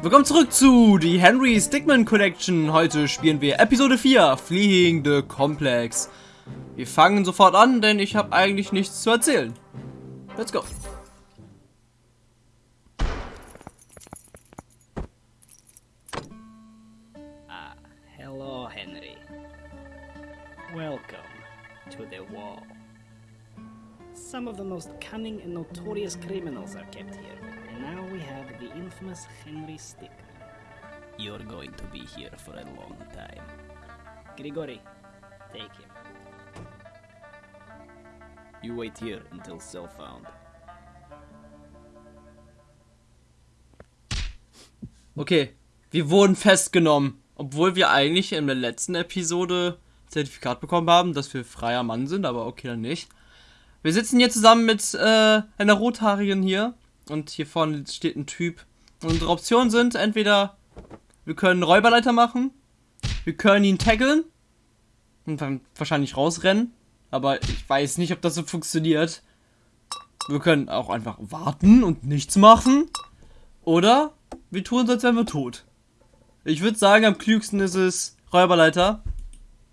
Willkommen zurück zu die Henry Stickman Collection. Heute spielen wir Episode 4, Fleeing the Complex. Wir fangen sofort an, denn ich habe eigentlich nichts zu erzählen. Let's go. Ah, hello, Henry. Welcome to the wall. Some of the most cunning and notorious criminals are kept here, now we have the infamous Henry Stickman. You're going to be here for a long time. Grigori, take him. You wait here until cell found. Okay, wir wurden festgenommen. Obwohl wir eigentlich in der letzten Episode Zertifikat bekommen haben, dass wir freier Mann sind, aber okay, dann nicht. Wir sitzen hier zusammen mit äh, einer Rothaarigen hier. Und hier vorne steht ein Typ. Unsere Optionen sind entweder wir können Räuberleiter machen, wir können ihn taggeln und dann wahrscheinlich rausrennen. Aber ich weiß nicht, ob das so funktioniert. Wir können auch einfach warten und nichts machen. Oder wir tun uns, als wären wir tot. Ich würde sagen, am klügsten ist es Räuberleiter.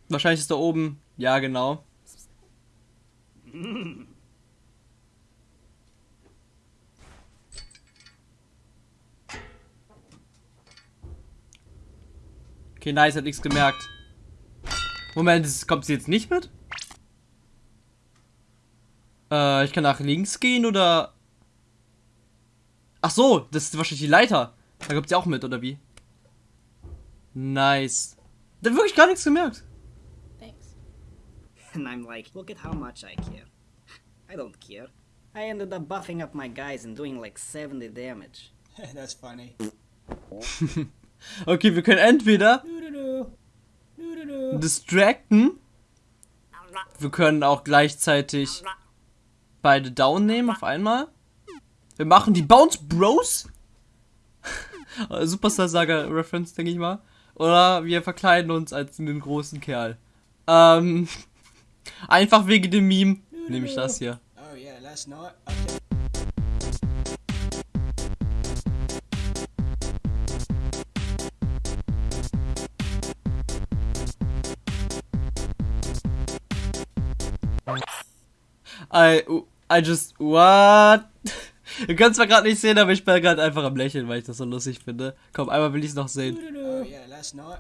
Wahrscheinlich ist da oben. Ja, genau. Okay, nice, hat nichts gemerkt. Moment, kommt sie jetzt nicht mit? Äh, ich kann nach links gehen oder... Ach so, das ist wahrscheinlich die Leiter. Da kommt sie auch mit, oder wie? Nice. Der hat wirklich gar nichts gemerkt. Thanks. And I'm like, look at how much I care. I don't care. I ended up buffing up my guys and doing like 70 damage. That's funny. Okay, wir können entweder distracten. Wir können auch gleichzeitig beide down nehmen auf einmal. Wir machen die Bounce Bros. Superstar Saga Reference, denke ich mal. Oder wir verkleiden uns als einen großen Kerl. Ähm, einfach wegen dem Meme nehme ich das hier. Oh yeah, last night. Okay. I, I just, what? Ihr könnt es zwar gerade nicht sehen, aber ich bin gerade einfach am Lächeln, weil ich das so lustig finde. Komm, einmal will ich es noch sehen. Oh yeah, let's not.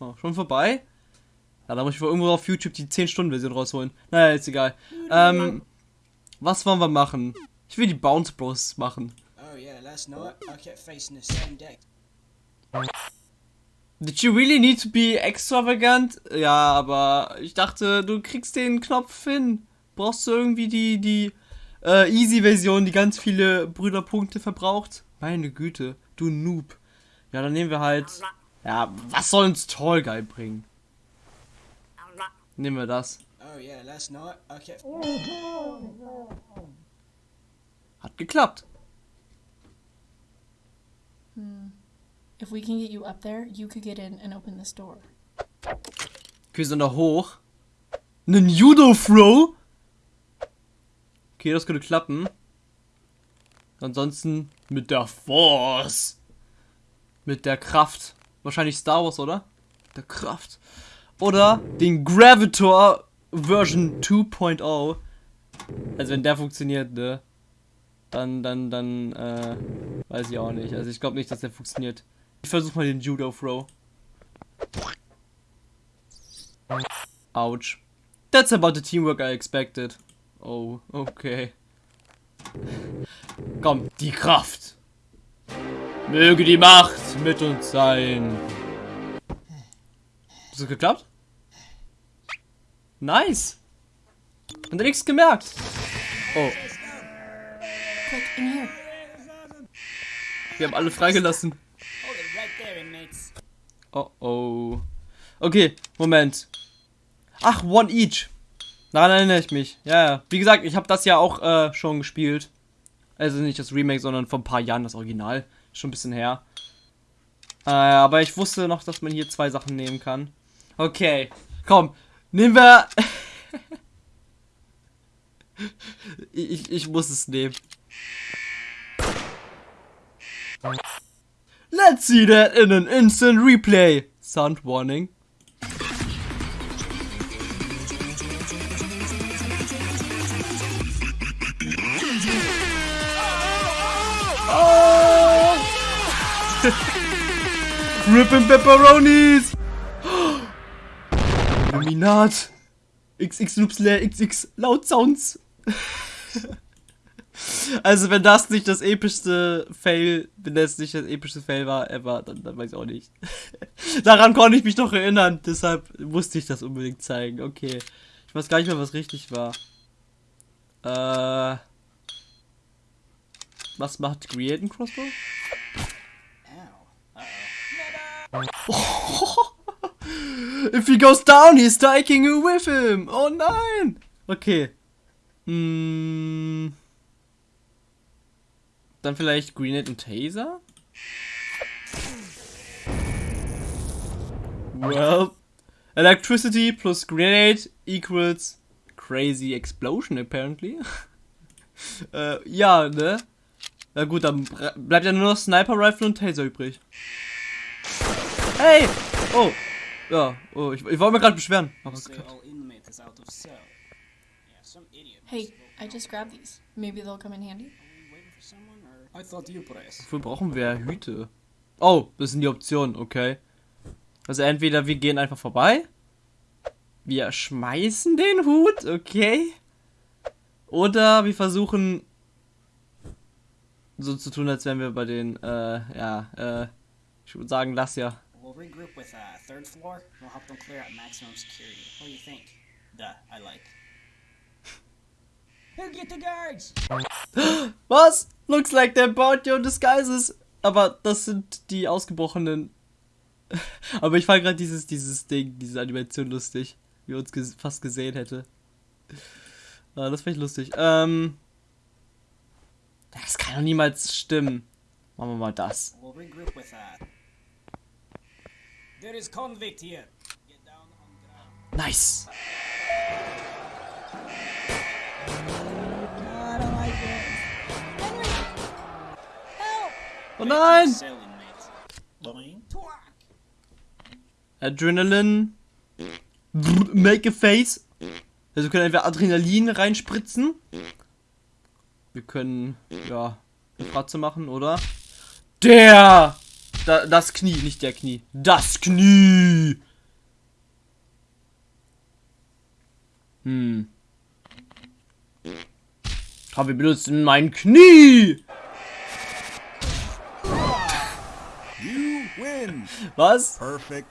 Oh, schon vorbei? Ja, da muss ich wohl irgendwo auf YouTube die 10-Stunden-Version rausholen. Naja, ist egal. Ähm, was wollen wir machen? Ich will die Bounce Bros machen. Oh yeah, last night I kept facing the same deck. Did you really need to be extravagant? Ja, aber ich dachte, du kriegst den Knopf hin. Brauchst du irgendwie die, die äh, Easy-Version, die ganz viele Brüderpunkte verbraucht? Meine Güte, du Noob. Ja, dann nehmen wir halt. Ja, was soll uns Tall Guy bringen? Nehmen wir das. Oh yeah, last night I kept. Hat geklappt. If we can get you up there, you could get in and open this door. Okay, sind da hoch. Nen Judo-Throw? Okay, das könnte klappen. Ansonsten mit der Force. Mit der Kraft. Wahrscheinlich Star Wars, oder? Der Kraft. Oder den Gravitor Version 2.0. Also wenn der funktioniert, ne? Dann, dann, dann, äh, weiß ich auch nicht. Also ich glaube nicht, dass der funktioniert. Ich versuche mal den Judo Throw. Ouch. That's about the teamwork I expected. Oh, okay. Komm, die Kraft. Möge die Macht mit uns sein. Ist das geklappt? Nice. Und nichts gemerkt. Oh, Quick, in here. wir haben alle freigelassen. Oh oh. Okay, Moment. Ach, One Each. Daran erinnere ich mich. Ja, ja. Wie gesagt, ich habe das ja auch äh, schon gespielt. Also nicht das Remake, sondern vor ein paar Jahren das Original. Schon ein bisschen her. Äh, aber ich wusste noch, dass man hier zwei Sachen nehmen kann. Okay, komm, nehmen wir... ich, ich muss es nehmen. Let's see that in an instant replay. Sound warning. Rippin' Pepperonis! Illuminat! XXY XX Loud Sounds! also wenn das nicht das epischste Fail, wenn das nicht das epischste Fail war, ever, dann, dann weiß ich auch nicht. Daran konnte ich mich doch erinnern, deshalb musste ich das unbedingt zeigen. Okay. Ich weiß gar nicht mehr, was richtig war. Äh. Was macht Create ein Crossbow? If he goes down, he's taking you with him. Oh nein. Okay. Hm. Dann vielleicht Grenade und Taser? Well, electricity plus grenade equals crazy explosion apparently. äh, ja, ne? Na gut, dann bleibt ja nur noch Sniper Rifle und Taser übrig. Hey! Oh! Ja, oh, ich, ich wollte mir gerade beschweren. Aber Hey, I just grabbed these. Maybe they'll come in handy. Wofür brauchen wir Hüte? Oh, das sind die Optionen, okay. Also entweder wir gehen einfach vorbei. Wir schmeißen den Hut, okay. Oder wir versuchen so zu tun, als wären wir bei den, äh, ja, äh, ich würde sagen, lass ja. We'll regroup with uh, third floor. We'll help them clear out maximum security. What do you think? Duh, I like. Who get the guards? Was? Looks like they bought your disguises. Aber das sind die ausgebrochenen. Aber ich fand gerade dieses, dieses Ding, diese Animation lustig. Wie uns ges fast gesehen hätte. Ah, das fand ich lustig. Ähm. Das kann doch niemals stimmen. Machen wir mal das. We'll Oh nein! Adrenalin. Make a face. Also wir können entweder Adrenalin reinspritzen. Wir können, ja, eine Fratze machen, oder? Der! Da, das Knie, nicht der Knie. Das Knie! Hm. Aber wir benutzen mein Knie! Was? Perfect.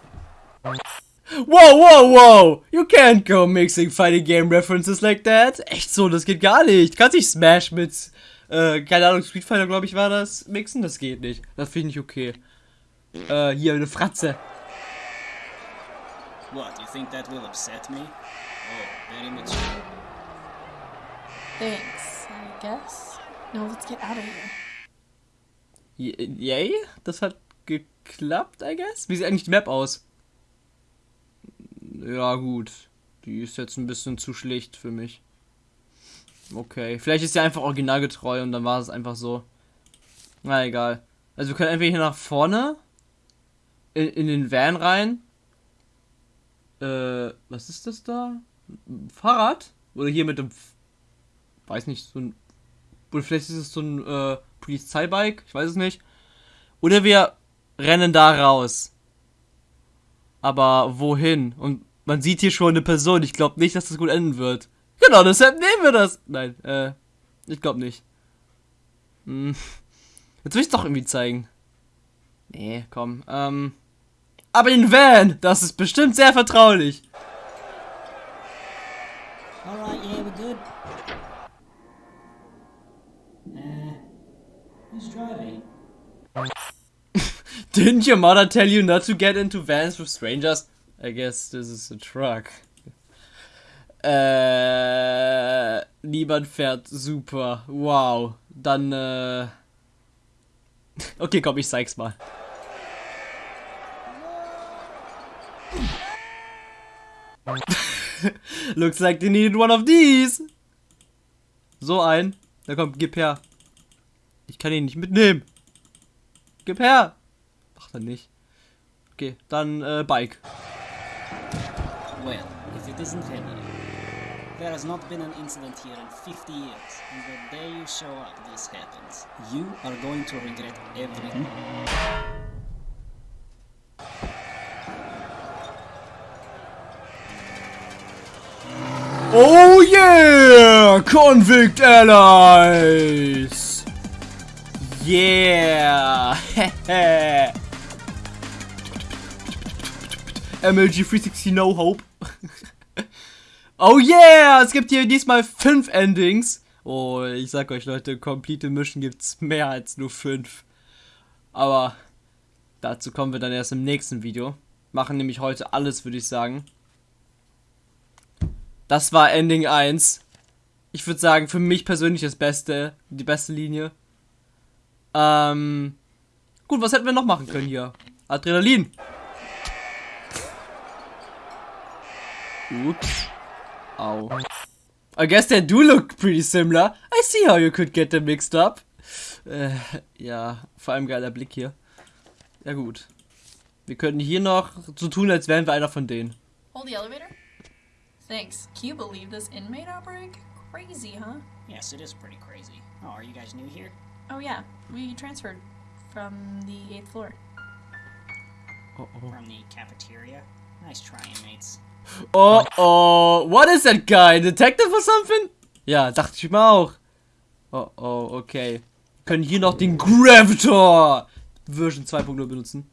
Wow, wow, wow! You can't go mixing fighting game references like that. Echt so, das geht gar nicht. Kannst nicht Smash mit, äh, keine Ahnung, Street Fighter, glaube ich, war das, mixen? Das geht nicht. Das finde ich okay. Äh, hier, eine Fratze. What, you think that will upset me? Oh, very much. Thanks, I guess. Now let's get out of here. Yay? Das hat geklappt, I guess? Wie sieht eigentlich die Map aus? Ja, gut. Die ist jetzt ein bisschen zu schlicht für mich. Okay. Vielleicht ist sie einfach originalgetreu und dann war es einfach so. Na egal. Also wir können entweder hier nach vorne in, in den Van rein. Äh, was ist das da? Fahrrad? Oder hier mit dem. Weiß nicht, so ein. Oder vielleicht ist es so ein äh, Polizeibike, ich weiß es nicht. Oder wir rennen da raus. Aber wohin? Und man sieht hier schon eine Person. Ich glaube nicht, dass das gut enden wird. Genau, deshalb nehmen wir das. Nein, äh, ich glaube nicht. Hm. Jetzt will ich es doch irgendwie zeigen. Nee, komm. Ähm. Aber den Van, das ist bestimmt sehr vertraulich. Alright, yeah, we're good. Uh, who's driving? Didn't your mother tell you not to get into vans with strangers? I guess this is a truck. Äh, niemand fährt super. Wow. Dann, äh. Okay, komm, ich zeig's mal. Looks like they needed one of these. So ein. Da kommt, gib her. Ich kann ihn nicht mitnehmen. Gib her. Er nicht. Okay, dann äh, Bike. Well, if it isn't Henry. There has not been an incident here in 50 years, and the day you show up, this happens. You are going to regret everything. Oh yeah! Convict Allies! Yeah! MLG 360 No Hope. oh yeah! Es gibt hier diesmal fünf Endings. Oh, ich sag euch Leute, Complete Mission gibt's mehr als nur fünf. Aber dazu kommen wir dann erst im nächsten Video. Machen nämlich heute alles, würde ich sagen. Das war Ending 1. Ich würde sagen, für mich persönlich das Beste, die beste Linie. Ähm, gut, was hätten wir noch machen können hier? Adrenalin. Ups. Au. I guess they do look pretty similar. I see how you could get them mixed up. Äh, ja, vor allem geiler Blick hier. Ja gut. Wir könnten hier noch so tun, als wären wir einer von denen. Hold the elevator. Thanks. Can you believe this inmate outbreak? Crazy, huh? Yes, it is pretty crazy. Oh, are you guys new here? Oh yeah, we transferred from the eighth floor. Oh oh. From the cafeteria? Nice trying, mates. Oh oh, what is that guy? Detective or something? Ja, dachte ich mir auch. Oh oh, okay. Wir können hier noch den Gravitor Version 2.0 benutzen.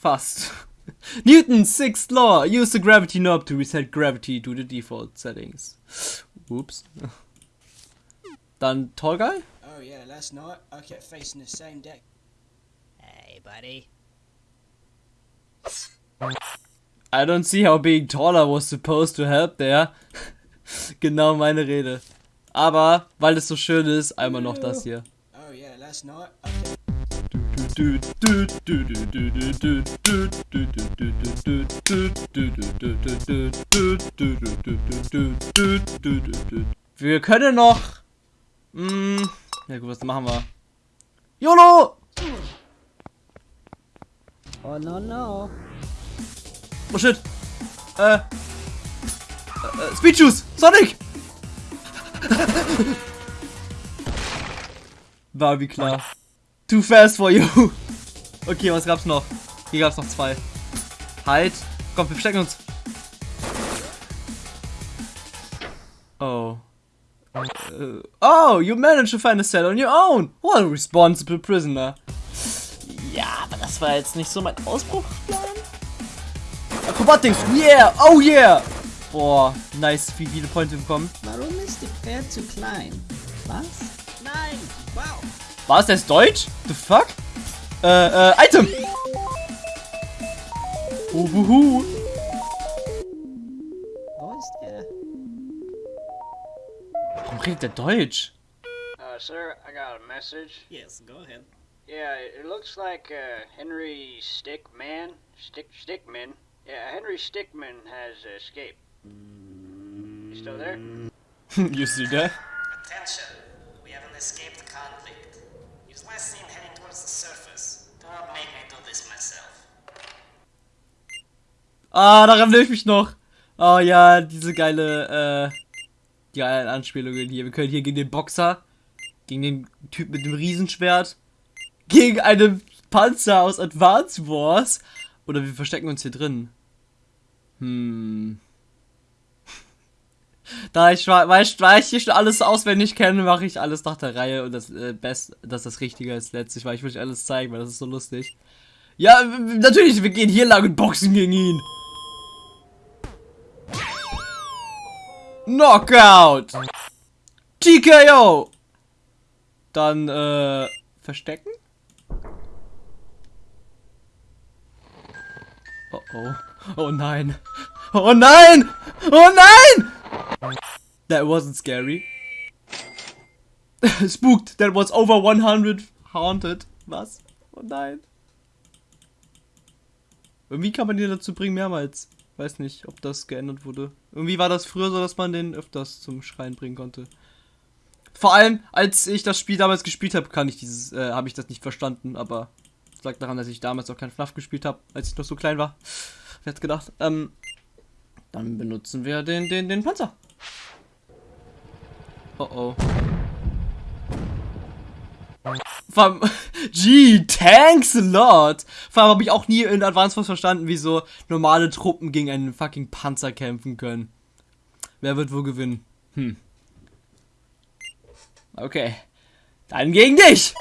Fast. Newton's sixth law. Use the gravity knob to reset gravity to the default settings. Oops. Dann Tall Guy? Oh yeah, last night I kept facing the same deck. Hey, buddy. I don't see how being taller was supposed to help there. genau meine Rede. Aber, weil es so schön ist, einmal noch das hier. Oh yeah, last night kept Wir können noch. Mh, ja gut, was machen wir? YOLO! Oh, no, no. Oh shit! Äh. äh Speed Juice! Sonic! War wie klar. Too fast for you. Okay, was gab's noch? Hier gab's noch zwei. Halt. Komm, wir verstecken uns. Oh. Äh, oh, you managed to find a cell on your own. What a responsible prisoner. Ja, aber das war jetzt nicht so mein Ausbruchsplan. Acrobatics, yeah, oh yeah. Boah, nice, wie viele Points wir bekommen. Warum ist die Pferd zu klein? Was? Nein! Wow! War es das Deutsch? The fuck? Äh, äh, Item! Uhuhu. Wo ist er? Warum redet der Deutsch? Uh, sir, I got a message. Yes, go ahead. Yeah, it looks like uh, Henry Stickman, Stick Stickman. Yeah, Henry Stickman has escaped. You still there? you see that? Attention! We have an escaped convict. He's last seen heading towards the surface. Do not make me do this myself. Ah, daran will ich mich noch. Oh ja, diese geile, äh, die geilen Anspielungen hier. Wir können hier gegen den Boxer, gegen den Typ mit dem Riesenschwert, gegen einen Panzer aus Advance Wars. Oder wir verstecken uns hier drin. Hm. Da ich, ich, weil ich hier schon alles auswendig kenne, mache ich alles nach der Reihe und das äh, Best, dass das Richtige ist letztlich, weil ich will euch alles zeigen, weil das ist so lustig. Ja, natürlich, wir gehen hier lang und boxen gegen ihn. Knockout! TKO! Dann, äh, verstecken? Oh oh. Nein. Oh nein! Oh nein! That wasn't scary. Spooked. That was over 100 Haunted. Was? Oh nein. Irgendwie kann man den dazu bringen mehrmals. Weiß nicht, ob das geändert wurde. Irgendwie war das früher so, dass man den öfters zum Schreien bringen konnte. Vor allem, als ich das Spiel damals gespielt habe, kann ich dieses, äh, habe ich das nicht verstanden, aber lag daran, dass ich damals auch kein FNAF gespielt habe, als ich noch so klein war. Wer hätte gedacht? Ähm, dann benutzen wir den, den, den Panzer. Oh oh. Vor allem, gee, thanks a lot. Vor allem habe ich auch nie in Advanced Wars verstanden, wie so normale Truppen gegen einen fucking Panzer kämpfen können. Wer wird wohl gewinnen? Hm. Okay. Dann gegen dich!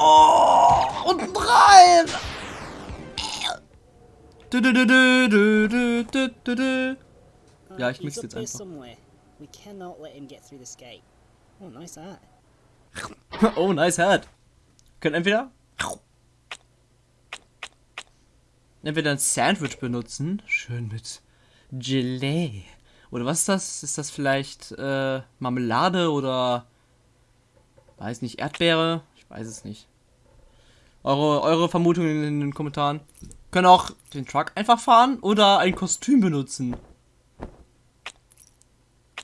Oh, unten rein! Ja, ich mix jetzt einfach. Oh, nice hat. oh, nice hat. Können entweder entweder ein Sandwich benutzen, schön mit Gelee. Oder was ist das? Ist das vielleicht äh, Marmelade oder weiß nicht, Erdbeere? Weiß es nicht. Eure, eure Vermutungen in den Kommentaren. Können auch den Truck einfach fahren oder ein Kostüm benutzen.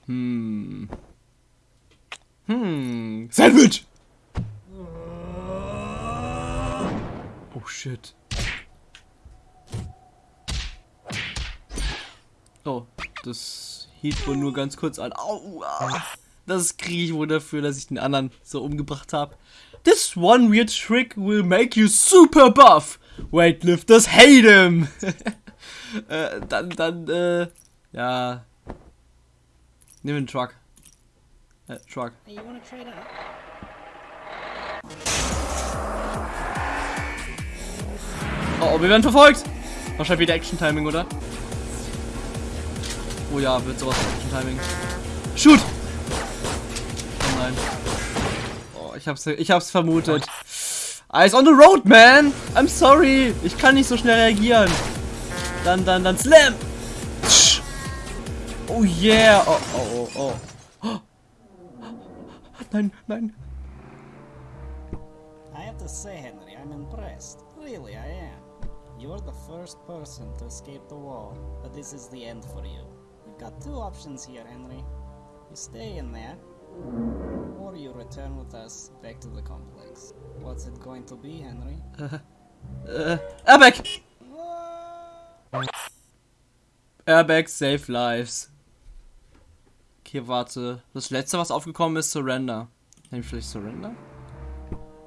Hm. Hm. Sandwich! Oh shit. Oh, das hielt wohl nur ganz kurz an. Au. Das kriege ich wohl dafür, dass ich den anderen so umgebracht habe. This one weird trick will make you super buff. Weightlifters hate him. äh, dann, dann, äh, ja. Nimm den Truck. Äh, Truck. Hey, you wanna trade out? Oh, oh, wir werden verfolgt. Wahrscheinlich wieder Action-Timing, oder? Oh ja, wird sowas Action-Timing. Shoot! Oh nein. Ich hab's, ich hab's vermutet. Eyes on the road, man! I'm sorry! Ich kann nicht so schnell reagieren. Dann, dann, dann Slam! Oh yeah! Oh, oh, oh, oh. Nein, nein. I have to say, Henry, I'm impressed. Really, I am. You're the first person to escape the wall, but this is the end for you. You've got two options here, Henry. You stay in there, or you return with us back to the complex. What's it going to be, Henry? Äh, Airbag! Airbag save lives. Okay, warte. Das letzte, was aufgekommen ist, Surrender. Nehme ich vielleicht Surrender?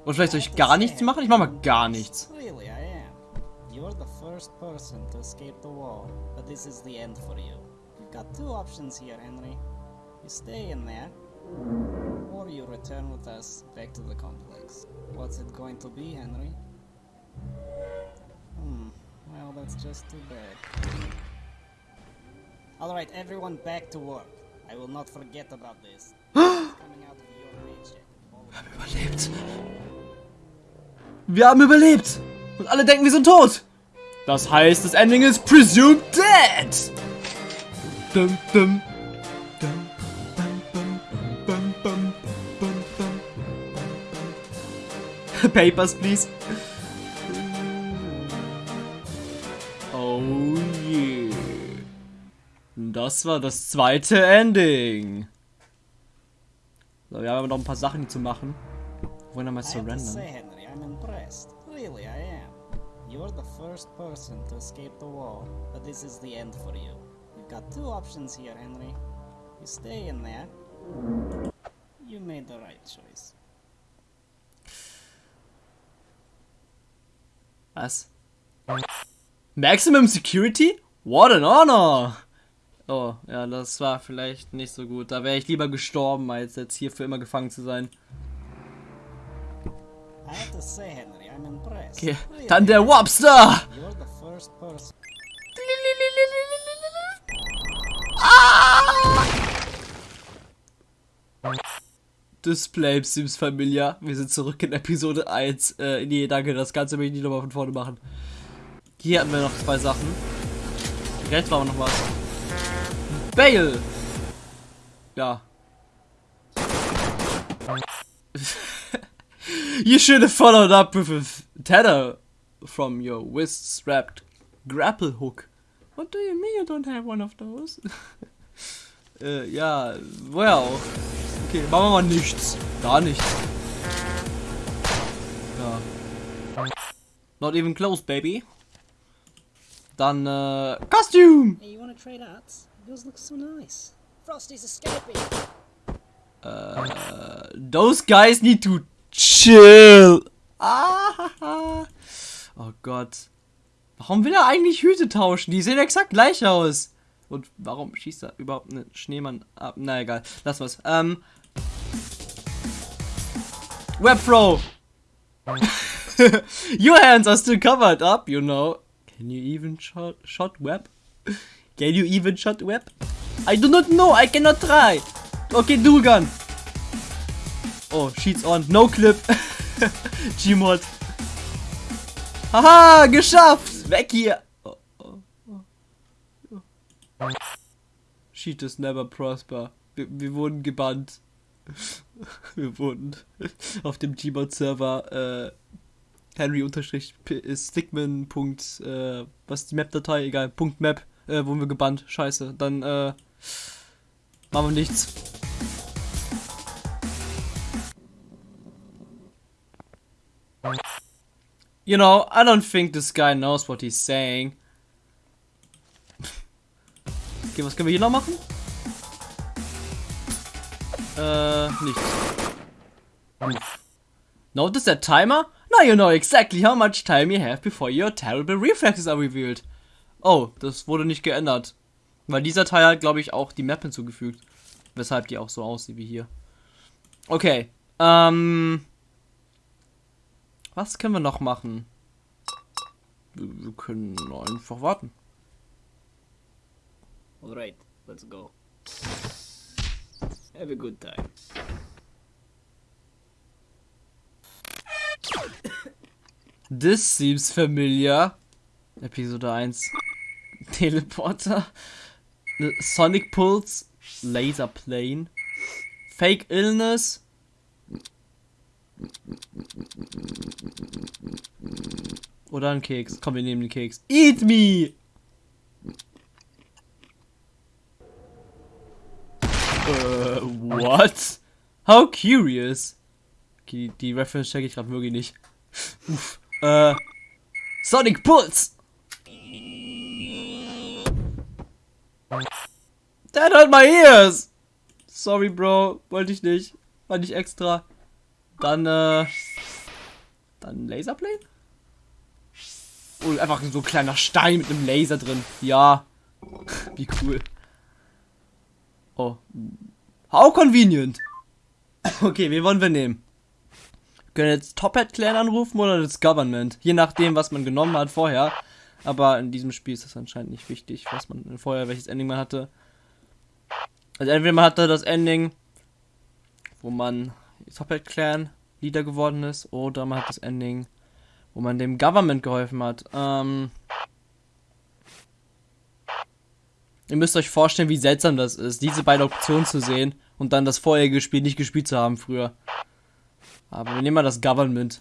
Oder vielleicht soll ich gar nichts machen? Ich mach mal gar nichts. Really, I am. You're the first person to escape the wall, but this is the end for you. You've got two options here, Henry. You stay in there, or you return with us back to the complex. What's it going to be, Henry? Hmm, well, that's just too bad. Alright, everyone back to work. I will not forget about this. It's coming out of your paycheck. All of it. Überlebt. Wir haben überlebt. Und alle denken, wir sind tot. Das heißt, das Ending ist presumed dead. Dum. Dum, Papers, please. Oh yeah. Das war das zweite Ending. So, wir haben aber noch ein paar Sachen zu machen. Wir wollen to say, surrendern. Really, I am. You're the first person to escape the wall, but this is the end for you. You've got two options here, Henry. You stay in there. You made the right choice. Was? Maximum Security? What an honor! Oh, ja, das war vielleicht nicht so gut. Da wäre ich lieber gestorben, als jetzt hier für immer gefangen zu sein. Okay, dann der. Wobster! Person. Display Sims Familia. Wir sind zurück in Episode 1. Äh, nee, danke, das Ganze will ich nicht nochmal von vorne machen. Hier hatten wir noch zwei Sachen. Rechts war noch was. Bale! Ja. you should have followed up with a tether from your wrist strapped grapple hook. What do you mean you don't have one of those? äh, ja, well. Okay, machen wir mal nichts. Gar nichts. Ja. Not even close, baby. Dann, äh, Costume! Hey, you wanna trade arts? Yours looks so nice. Frosty's escaping. Those guys need to chill. Ah, oh Gott. Warum will er eigentlich Hüte tauschen? Die sehen exakt gleich aus. Und warum schießt er überhaupt einen Schneemann ab? Na egal, lass was. Ähm. Web Throw. Your hands are still covered up, you know. Can you even shot, shot web? Can you even shot web? I do not know, I cannot try. Okay, do gun. Oh, sheets on. No clip. Gmod. Haha, geschafft. Weg hier. Sheet is never prosper. Wir, wir wurden gebannt. wir wurden auf dem Gmod-Server äh, Henry unterstrich P- Stickman. Punkt, äh, was ist die Map-Datei? Egal. Punkt Map. Äh, wurden wir gebannt. Scheiße. Dann äh, machen wir nichts. You know, I don't think this guy knows what he's saying. Okay, was können wir hier noch machen? Äh, nichts. Notice that timer? Now you know exactly how much time you have before your terrible reflexes are revealed. Oh, das wurde nicht geändert. Weil dieser Teil hat, glaube ich, auch die Map hinzugefügt. Weshalb die auch so aussieht wie hier. Okay. Ähm. Was können wir noch machen? Wir können einfach warten. Alright, let's go. Have a good time. This seems familiar. Episode 1. Teleporter. Ne, Sonic Pulse. Laser Plane. Fake Illness. Oder ein Keks. Komm, wir nehmen den Keks. Eat me! Äh, what? How curious. Okay, die, die Reference check ich gerade wirklich nicht. Uff. Äh. Sonic Pulse! That hurt my ears! Sorry, Bro. Wollte ich nicht. War nicht extra. Dann, äh. Dann Laserplane? Oh, einfach so ein kleiner Stein mit einem Laser drin. Ja. Wie cool. Oh. How convenient. Okay, wen wollen wir nehmen? Wir können jetzt Top Hat Clan anrufen oder das Government. Je nachdem, was man genommen hat vorher. Aber in diesem Spiel ist das anscheinend nicht wichtig, was man vorher, welches Ending man hatte. Also entweder man hatte das Ending, wo man Top Hat Clan Leader geworden ist, oder man hat das Ending, wo man dem Government geholfen hat. Ähm, ihr müsst euch vorstellen, wie seltsam das ist, diese beiden Optionen zu sehen und dann das vorherige Spiel nicht gespielt zu haben früher. Aber wir nehmen mal das Government.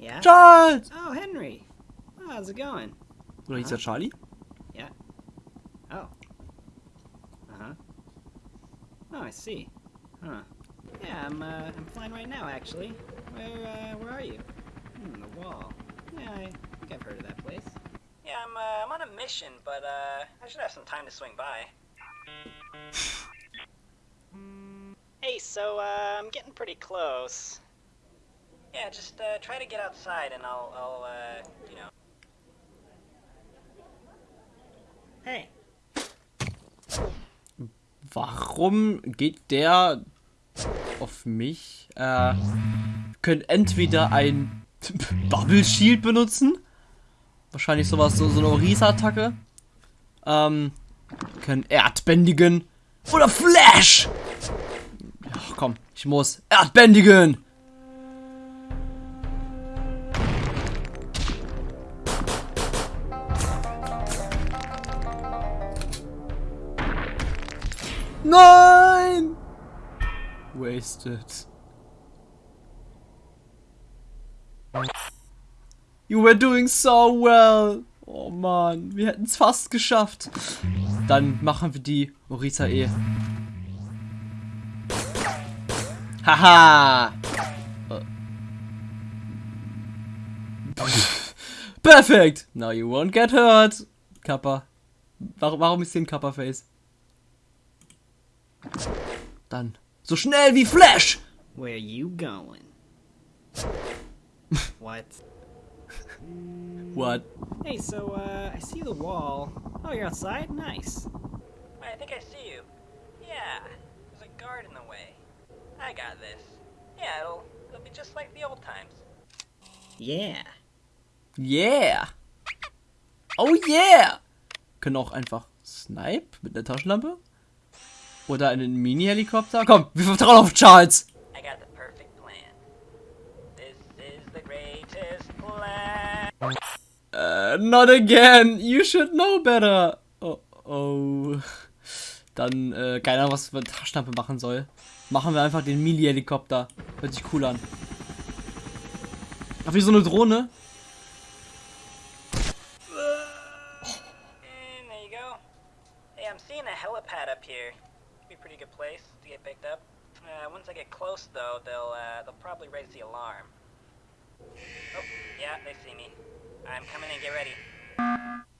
Yeah? Charles! Oh, Henry. How's it going? Oder hieß er Charlie? Yeah. Oh. Uh huh. Oh, I see. Huh. Yeah, I'm uh, I'm fine right now, actually. Where uh, where are you? Hmm, the wall. Yeah, I think I've heard of that place. Yeah, I'm, uh, I'm on a mission, but uh, I should have some time to swing by. Hey, so uh, I'm getting pretty close. Yeah, just uh, try to get outside, and I'll, I'll, uh, you know. Hey. Warum geht der auf mich? Äh, können entweder ein Bubble Shield benutzen. Wahrscheinlich sowas, so, so eine Orisa-Attacke. Ähm, können Erdbändigen. Oder Flash! Ach, komm, ich muss. Erdbändigen! Nein! Wasted. You were doing so well. Oh man, wir hätten es fast geschafft. Dann machen wir die Orisa eh. Haha. Perfekt. Now you won't get hurt. Kappa. Warum, warum ist hier ein Kappa-Face? Dann. So schnell wie Flash. Where you going? what? What? Hey, so, uh, I see the wall. Oh, you're outside? Nice. I think I see you. Yeah, there's a guard in the way. I got this. Yeah, it'll, it'll be just like the old times. Yeah. Yeah. Oh yeah. Können auch einfach Snipe mit einer Taschenlampe? Oder einen Mini-Helikopter? Komm, wir vertrauen auf Charles. I got the perfect plan. This is the greatest plan. Uh, not again. You should know better. Oh, oh. Dann, äh, keine Ahnung, was mit Taschenlampe machen soll. Machen wir einfach den Mini-Helikopter. Hört sich cool an. Ach, wie so eine Drohne? Good place to get picked up. Uh, once I get close, though, they'll uh, they'll probably raise the alarm. Oh, yeah, they see me. I'm coming in. Get ready.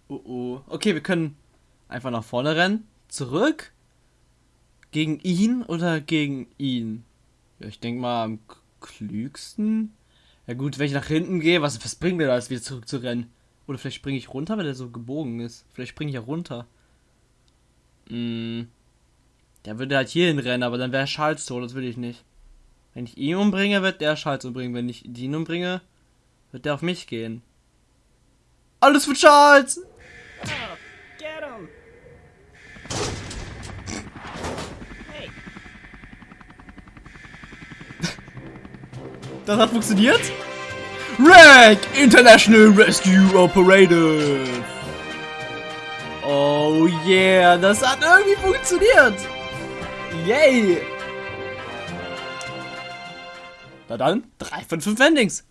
Oh, oh. Okay, wir können einfach nach vorne rennen. Zurück. Gegen ihn oder gegen ihn? Ja, ich denke mal am klügsten. Ja gut, wenn ich nach hinten gehe, was, was bringt mir das, wieder zurück zu rennen? Oder vielleicht springe ich runter, weil er so gebogen ist. Vielleicht springe ich ja runter. Hm. Der würde halt hierhin rennen, aber dann wäre Charles tot, das will ich nicht. Wenn ich ihn umbringe, wird der Charles umbringen. Wenn ich ihn umbringe, wird der auf mich gehen. Alles für Charles! Oh, get him! Hey, Das hat funktioniert? RAG International Rescue Operative. Oh yeah, das hat irgendwie funktioniert. Yay. Na dann, 3 von 5 Endings.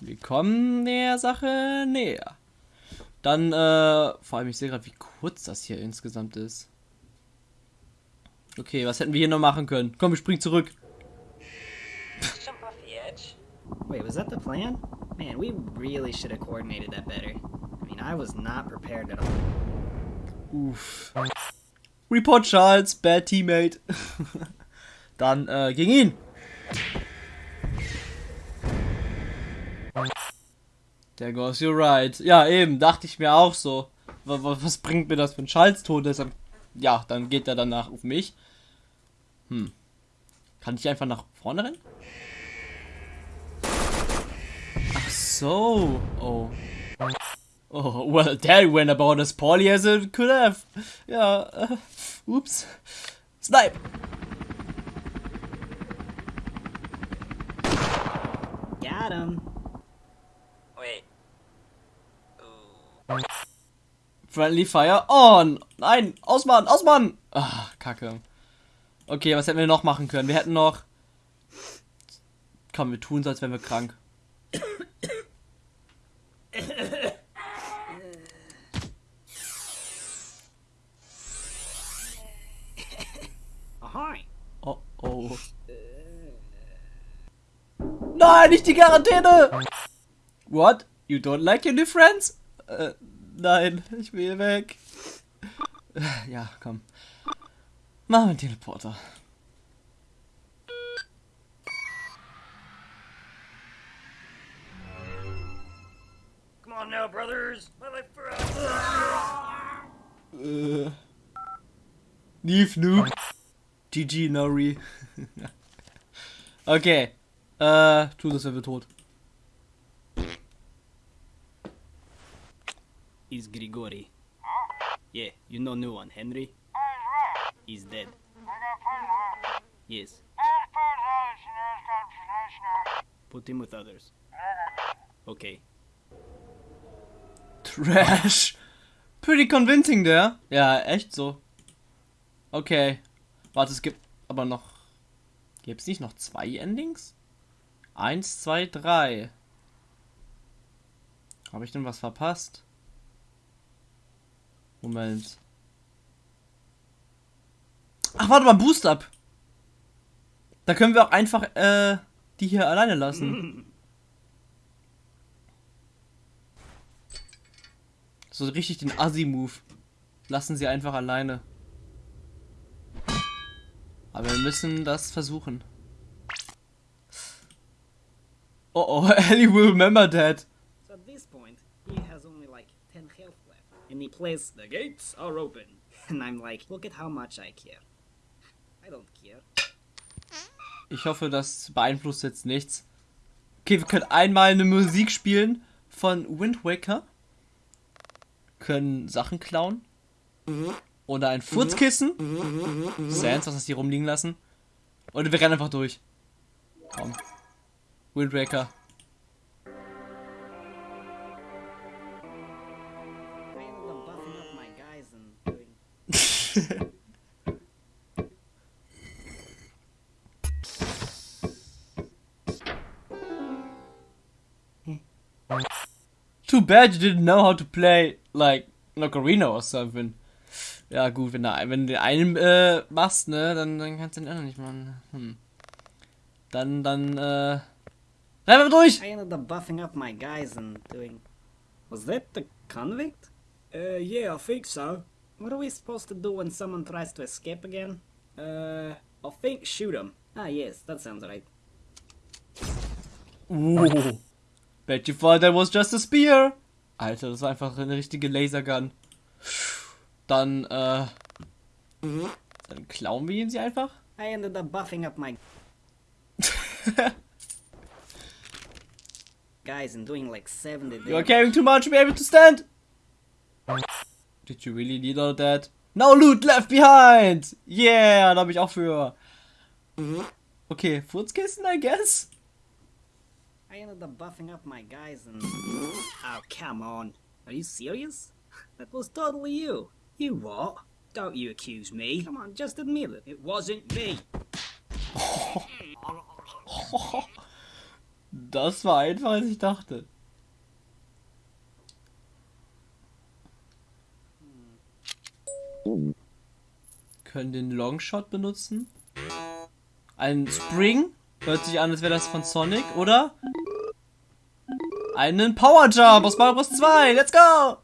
Wir kommen der Sache näher. Dann, äh, vor allem, ich sehe gerade, wie kurz das hier insgesamt ist. Okay, was hätten wir hier noch machen können? Komm, wir springen zurück. Jump off the edge. wait, was that the plan? Man, we really should have coordinated that better. I mean, I was not prepared at all. Uff. Report Charles, bad teammate. Dann äh, gegen ihn. Der goes you right. Ja, eben, dachte ich mir auch so. Wa- wa- Was bringt mir das, wenn Charles tot ist? Ja, dann geht er danach auf mich. Hm. Kann ich einfach nach vorne rennen? Ach so. Oh. Oh, well, that went about as poorly as it could have. Ja, äh, ups. Snipe! Got him. Wait. Ooh. Friendly Fire on! Nein! Ausmachen! Ausmachen! Ah, kacke. Okay, was hätten wir noch machen können? Wir hätten noch... Komm, wir tun so, als wären wir krank. Oh, oh. Nein, nicht die Quarantäne! What? You don't like your new friends? Äh, nein, ich will weg. Ja, komm. Machen wir einen Teleporter. Come on now, brothers. My life for Äh. Neve Noob. GG Nori. okay. Äh, tu das, wenn wir tot. He's Grigori. Yeah, you know new one, Henry? He's dead. Yes. Put him with others. Okay. Trash. Pretty convincing der. Ja, echt so. Okay. Warte, es gibt aber noch Gibt es nicht noch zwei Endings? Eins, zwei, drei. Habe ich denn was verpasst? Moment. Ach, warte mal, Boost Up. Da können wir auch einfach äh, die hier alleine lassen. So richtig den Assi-Move. Lassen sie einfach alleine. Aber wir müssen das versuchen. Oh oh, Ellie will remember that. So at this point, he has only like 10 health left. And he plays, The gates are open. And I'm like, Look at how much I care. I don't care. Ich hoffe, das beeinflusst jetzt nichts. Okay, wir können einmal eine Musik spielen von Wind Waker. Können Sachen klauen. Oder ein Furzkissen. Sans, was hast du hier rumliegen lassen? Und wir rennen einfach durch. Komm. Wind Waker. Too bad you didn't know how to play, like, an or something. Ja, gut, wenn, du, wenn den einen äh, machst, ne, dann, dann kannst du den anderen nicht machen. Hm. Dann, dann, äh. Rennen wir durch! I ended up buffing up my guys and doing. Was that the convict? Uh, yeah, I think so. What are we supposed to do when someone tries to escape again? Uh, I think shoot him. Ah, yes, that sounds right. Uh. Bet you thought that was just a spear. Alter, das war einfach eine richtige Lasergun. Dann, äh. Dann klauen wir ihn sie einfach. I ended up buffing up my guys I'm doing like 70 You are damage. carrying too much to be able to stand. Did you really need all that? No loot left behind! Yeah, da hab ich auch für. Okay, Furzkissen, I guess. I ended up buffing up my guys and. Oh, come on. Are you serious? That was totally you. You what? Don't you accuse me. Come on, just admit it. It wasn't me. Das war einfacher als ich dachte. Können den Longshot benutzen. Ein Spring. Hört sich an, als wäre das von Sonic, oder? Einen Power Jump aus Mario Bros. 2. Let's go!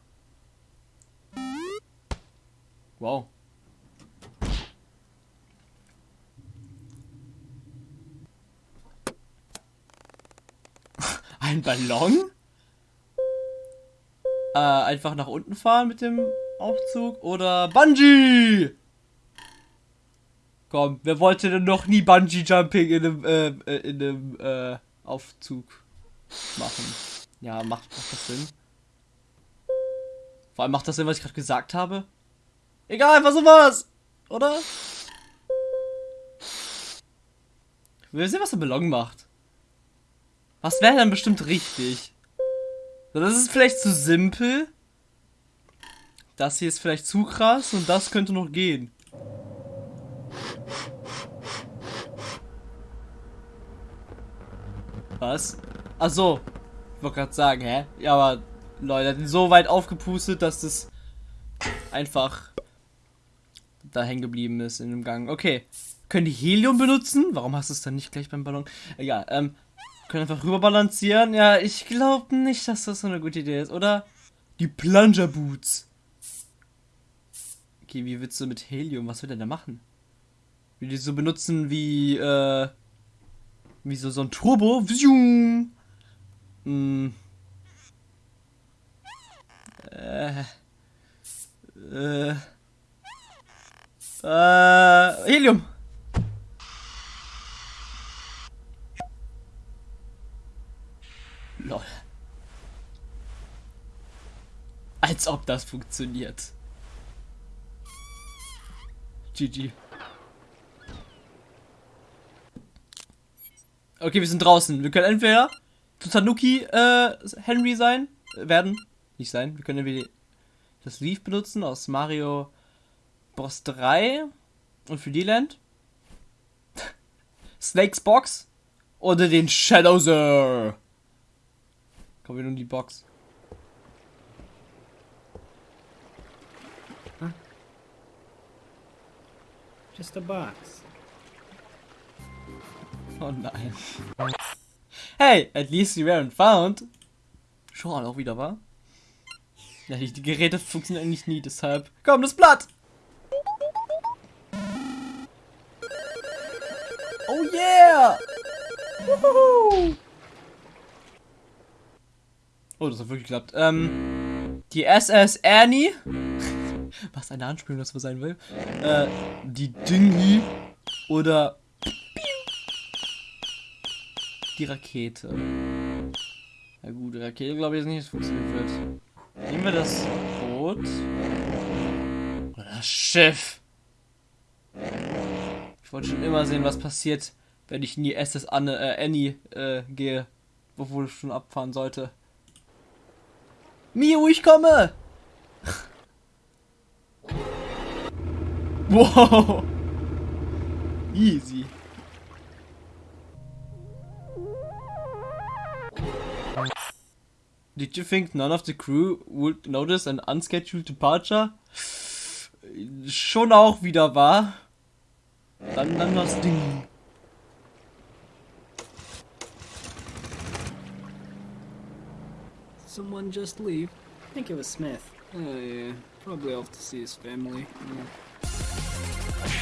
Wow. Ein Ballon? Äh, einfach nach unten fahren mit dem Aufzug oder Bungee? Komm, wer wollte denn noch nie Bungee Jumping in einem, äh, äh, in einem, äh, Aufzug machen? Ja, macht, macht das Sinn? Vor allem macht das Sinn, was ich gerade gesagt habe? Egal, einfach sowas! Oder? Will sehen, was der Ballon macht. Was wäre dann bestimmt richtig? Das ist vielleicht zu simpel. Das hier ist vielleicht zu krass und das könnte noch gehen. Was? Ach so. Ich wollte gerade sagen, hä? Ja, aber Leute, hat ihn so weit aufgepustet, dass das einfach da hängen geblieben ist in dem Gang. Okay. Können die Helium benutzen? Warum hast du es dann nicht gleich beim Ballon? Egal, ähm, können einfach rüber balancieren. Ja, ich glaube nicht, dass das so eine gute Idee ist, oder? Die Plunger Boots. Okay, wie willst du mit Helium? Was will der da machen? Will die so benutzen wie, äh, wie so, so ein Turbo? Vzoom. Hm. Äh. Äh. Äh. Helium. Lol. Als ob das funktioniert. GG. Okay, wir sind draußen. Wir können entweder zu Tanuki äh, Henry sein, äh, werden, nicht sein. Wir können entweder das Leaf benutzen aus Mario Bros 3 und für die Land. Snakes Box oder den Shadowser. Kommen wir nun in die Box. Just a box. Oh nein. Hey, at least you weren't found. Schon auch wieder, war? Ja, die, die Geräte funktionieren eigentlich nie, deshalb. Komm, das Blatt! Oh yeah! Woohoo! Oh, das hat wirklich geklappt. Ähm, die SS Annie. Was eine Anspielung das wohl sein will. Äh, die Dingy. Oder die Rakete. Ja gut, Rakete glaube ich jetzt nicht, dass es funktionieren wird. Nehmen wir das Boot. Oder das Schiff. Ich wollte schon immer sehen, was passiert, wenn ich in die SS Anne, äh, Annie äh, gehe. Obwohl ich schon abfahren sollte. Miu, ich komme! Wow! Easy. Did you think none of the crew would notice an unscheduled departure? Schon auch wieder wahr. Dann, dann das Ding. Someone just leave? I think it was Smith. Oh yeah, probably off to see his family. Yeah.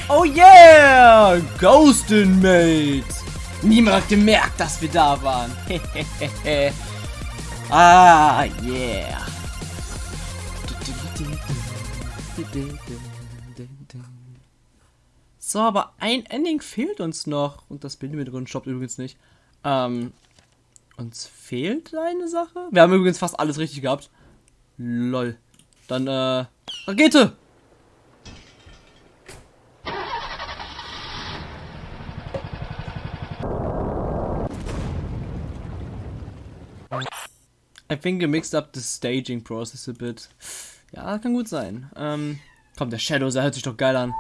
Oh yeah! Ghost Inmate! Niemand hat gemerkt, dass wir da waren. ah, yeah. So, aber ein Ending fehlt uns noch. Und das Bild im Hintergrund stoppt übrigens nicht. Ähm, uns fehlt eine Sache. Wir haben übrigens fast alles richtig gehabt. Lol. Dann, äh, Rakete! I think you mixed up the staging process a bit. Ja, kann gut sein. Ähm, komm, der Shadowsar hört sich doch geil an.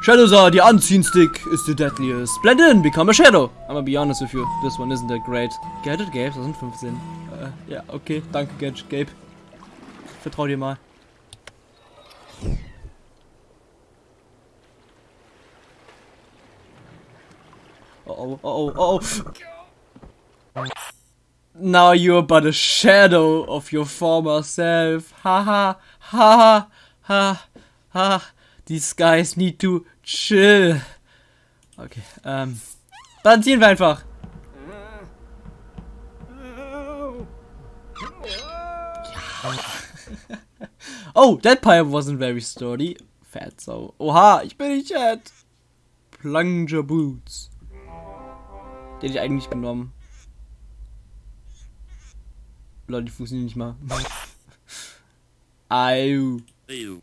Shadowsar, die Anziehen-Stick is the deadliest. Blend in, become a shadow. I'm gonna be honest with you, this one isn't that great. Get it, Gabe? 2015. Äh, ja, okay, danke, Gadget, Gabe. Vertrau dir mal. Oh, oh, oh, oh, oh. Now you're but a shadow of your former self. Ha ha ha ha ha. These guys need to chill. Okay, ähm. Dann ziehen wir einfach. oh, that pipe wasn't very sturdy. Fat so. Oha, ich bin nicht Chat. Plunger Boots. Den hätte ich eigentlich genommen. Leute, die funktionieren nicht mal. Au. Ew.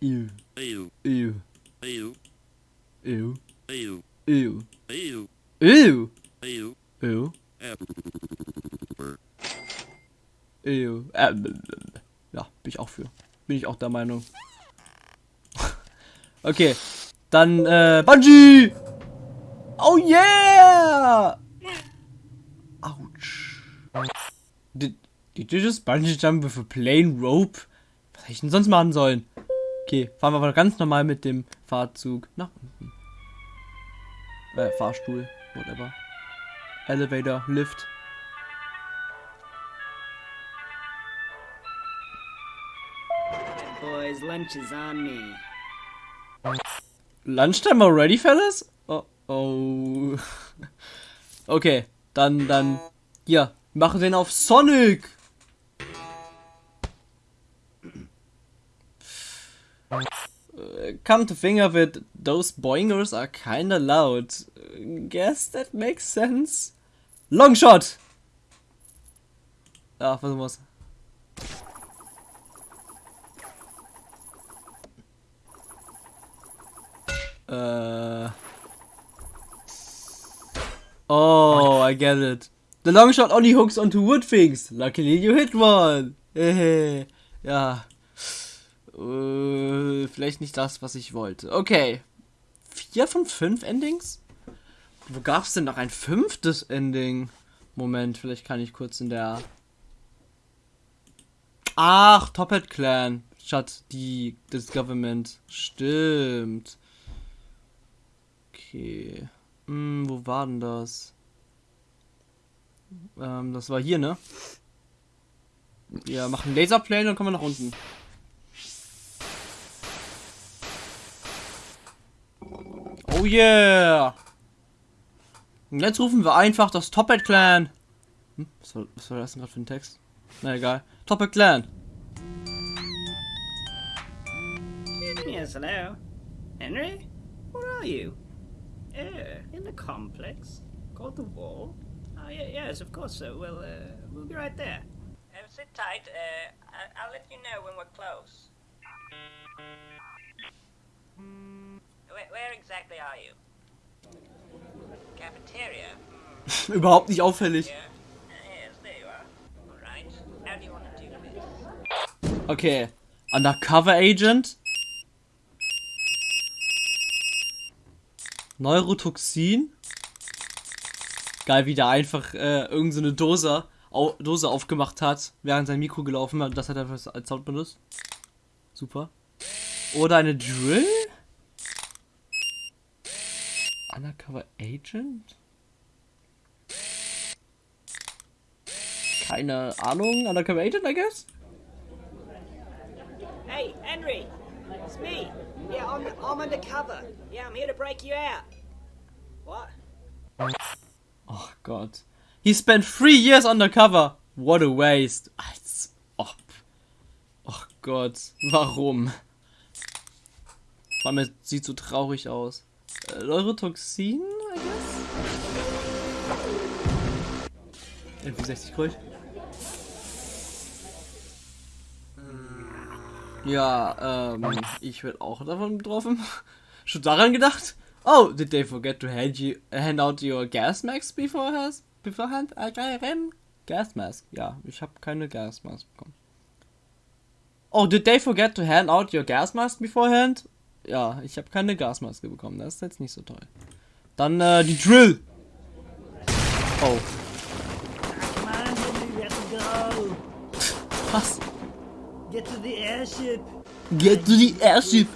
Ew. Ew. Ew. Ew. Ew. Ew. Ew. Ew. Ew. Ew. Ew. Äh, ja, bin ich auch für. Bin ich auch der Meinung. okay. Dann, äh, Bungee! Oh yeah! Ouch. Did, just bungee jump with a plain rope? Was hätte ich denn sonst machen sollen? Okay, fahren wir aber ganz normal mit dem Fahrzug nach unten. Äh, Fahrstuhl, whatever. Elevator, Lift. Boys, lunch is on me. Lunchtime already, fellas? Oh, oh. Okay, dann, dann, hier, machen den auf Sonic. Uh, Come to think of it, those boingers are kinda loud. Guess that makes sense. Longshot! Ja, was muss. Äh. Oh, I get it. The long shot only hooks onto wood things. Luckily you hit one. Hehe. Äh, vielleicht nicht das, was ich wollte. Okay. Vier von fünf Endings? Wo gab's denn noch ein fünftes Ending? Moment, vielleicht kann ich kurz in der. Ach, Top Clan statt die das Government. Stimmt. Okay. Hm, wo war denn das? Ähm, das war hier, ne? Ja, machen Laserplane und kommen wir nach unten. Oh yeah! Und jetzt rufen wir einfach das Topet Clan. Hm, was, war, was war das denn gerade für ein Text? Na egal. Topet Clan. Yes, hello. Henry? Where are you? Uh, in the complex. Called the wall? Oh, yeah, yes, of course so. Well, uh, we'll be right there. Uh, sit tight. Uh, I- I'll let you know when we're close. Where, exactly are you? Cafeteria? Überhaupt nicht auffällig. Okay. Undercover Agent. Neurotoxin. Geil, wie der einfach äh, irgendeine so eine Dose, au Dose aufgemacht hat, während sein Mikro gelaufen hat. Das hat er als als Sound benutzt. Super. Oder eine Drill? Undercover Agent? Keine Ahnung. Undercover Agent, I guess? Hey, Henry! It's me! Yeah, I'm, I'm undercover. Yeah, I'm here to break you out. What? Oh Gott. He spent three years undercover. What a waste. Als ob. Oh Gott. Warum? Vor allem, es sieht so traurig aus. Neurotoxin, I guess? NP60 Gold. Ja, ähm, ich werde auch davon betroffen. Schon daran gedacht? Oh, did they forget to hand you hand out your gas mask beforehand? Beforehand? Again? Gas mask. Ja, ich habe keine gas mask bekommen. Oh, did they forget to hand out your gas mask beforehand? Ja, ich habe keine Gasmaske bekommen. Das ist jetzt nicht so toll. Dann äh, die Drill. Oh, was? Get to the airship! Get to the airship.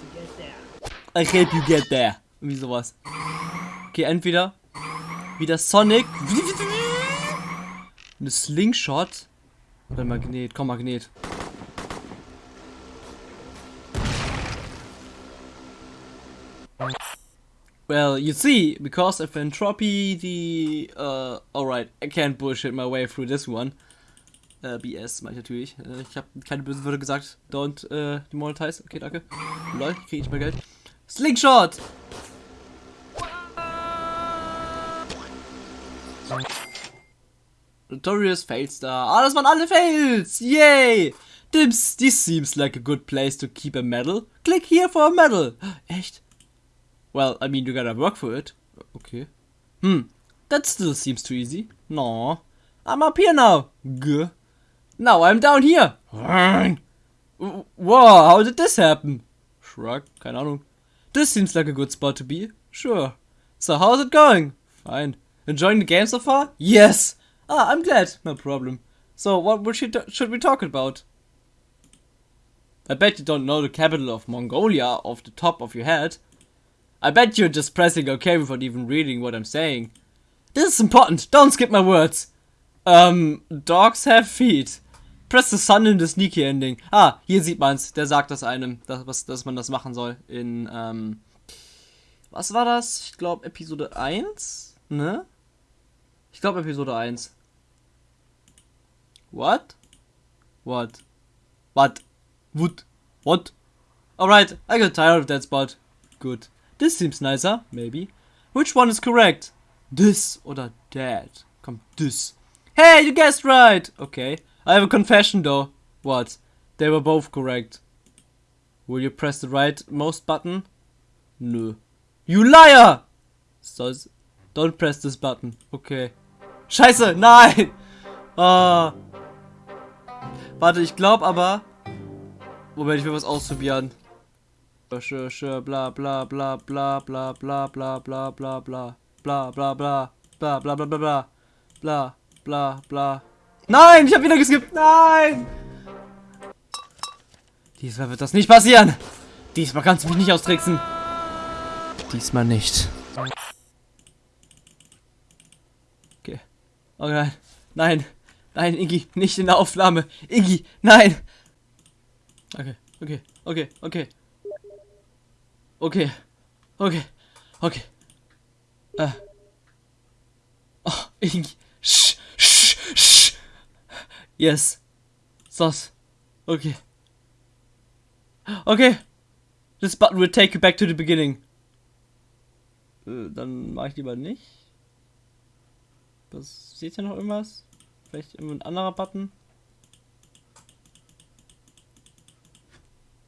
I help you get there. Irgendwie sowas. Okay, entweder wieder Sonic. Eine Slingshot. Oder Magnet. Komm, Magnet. Well, you see, because of entropy, the, uh, alright, I can't bullshit my way through this one. Äh, BS, mach ich natürlich. Äh, ich habe keine bösen Wörter gesagt. Don't, äh, demonetize. Okay, danke. Lol, krieg ich mehr Geld. Slingshot! Notorious Failstar. Ah, das waren alle Fails! Yay! This, this seems like a good place to keep a medal. Click here for a medal. Echt? Well, I mean, you gotta work for it. Okay. Hmm, that still seems too easy. No. I'm up here now. G. Now I'm down here. Whoa, how did this happen? Shrug, keine Ahnung. This seems like a good spot to be. Sure. So how's it going? Fine. Enjoying the game so far? Yes. Ah, I'm glad. No problem. So what should we talk about? I bet you don't know the capital of Mongolia off the top of your head. I bet you're just pressing OK without even reading what I'm saying. This is important. Don't skip my words. Um, dogs have feet. Press the sun in the sneaky ending. Ah, hier sieht man's. Der sagt das einem, dass, was, dass man das machen soll. In, ähm, was war das? Ich glaube Episode 1, ne? Ich glaube Episode 1. What? What? What? What? What? Alright, I got tired of that spot. Good. This seems nicer, maybe. Which one is correct? This oder that? Komm, this. Hey, you guessed right! Okay. I have a confession though. What? They were both correct. Will you press the rightmost button? Nö. You liar! So, don't press this button. Okay. Scheiße, nein! Ah. Warte, ich glaube aber. Moment, ich will was ausprobieren. Sure, sure, bla bla bla bla bla bla bla bla bla bla. bla bla bla bla bla bla bla bla bla bla bla. Nein, ich habe wieder geskippt. Nein! Diesmal wird das nicht passieren. Diesmal kannst du mich nicht austricksen. Diesmal nicht. Okay. Oh nein. Nein. Nein, Iggy, nicht in der Aufnahme. Iggy, nein. Okay, okay, okay, okay. Okay. Okay. Okay. Äh. Oh, Iggy. Sch, sch, sch. Yes. Sos. Okay. Okay. This button will take you back to the beginning. Äh, dann mache ich lieber nicht. Was, seht ihr noch irgendwas? Vielleicht irgendein anderer Button?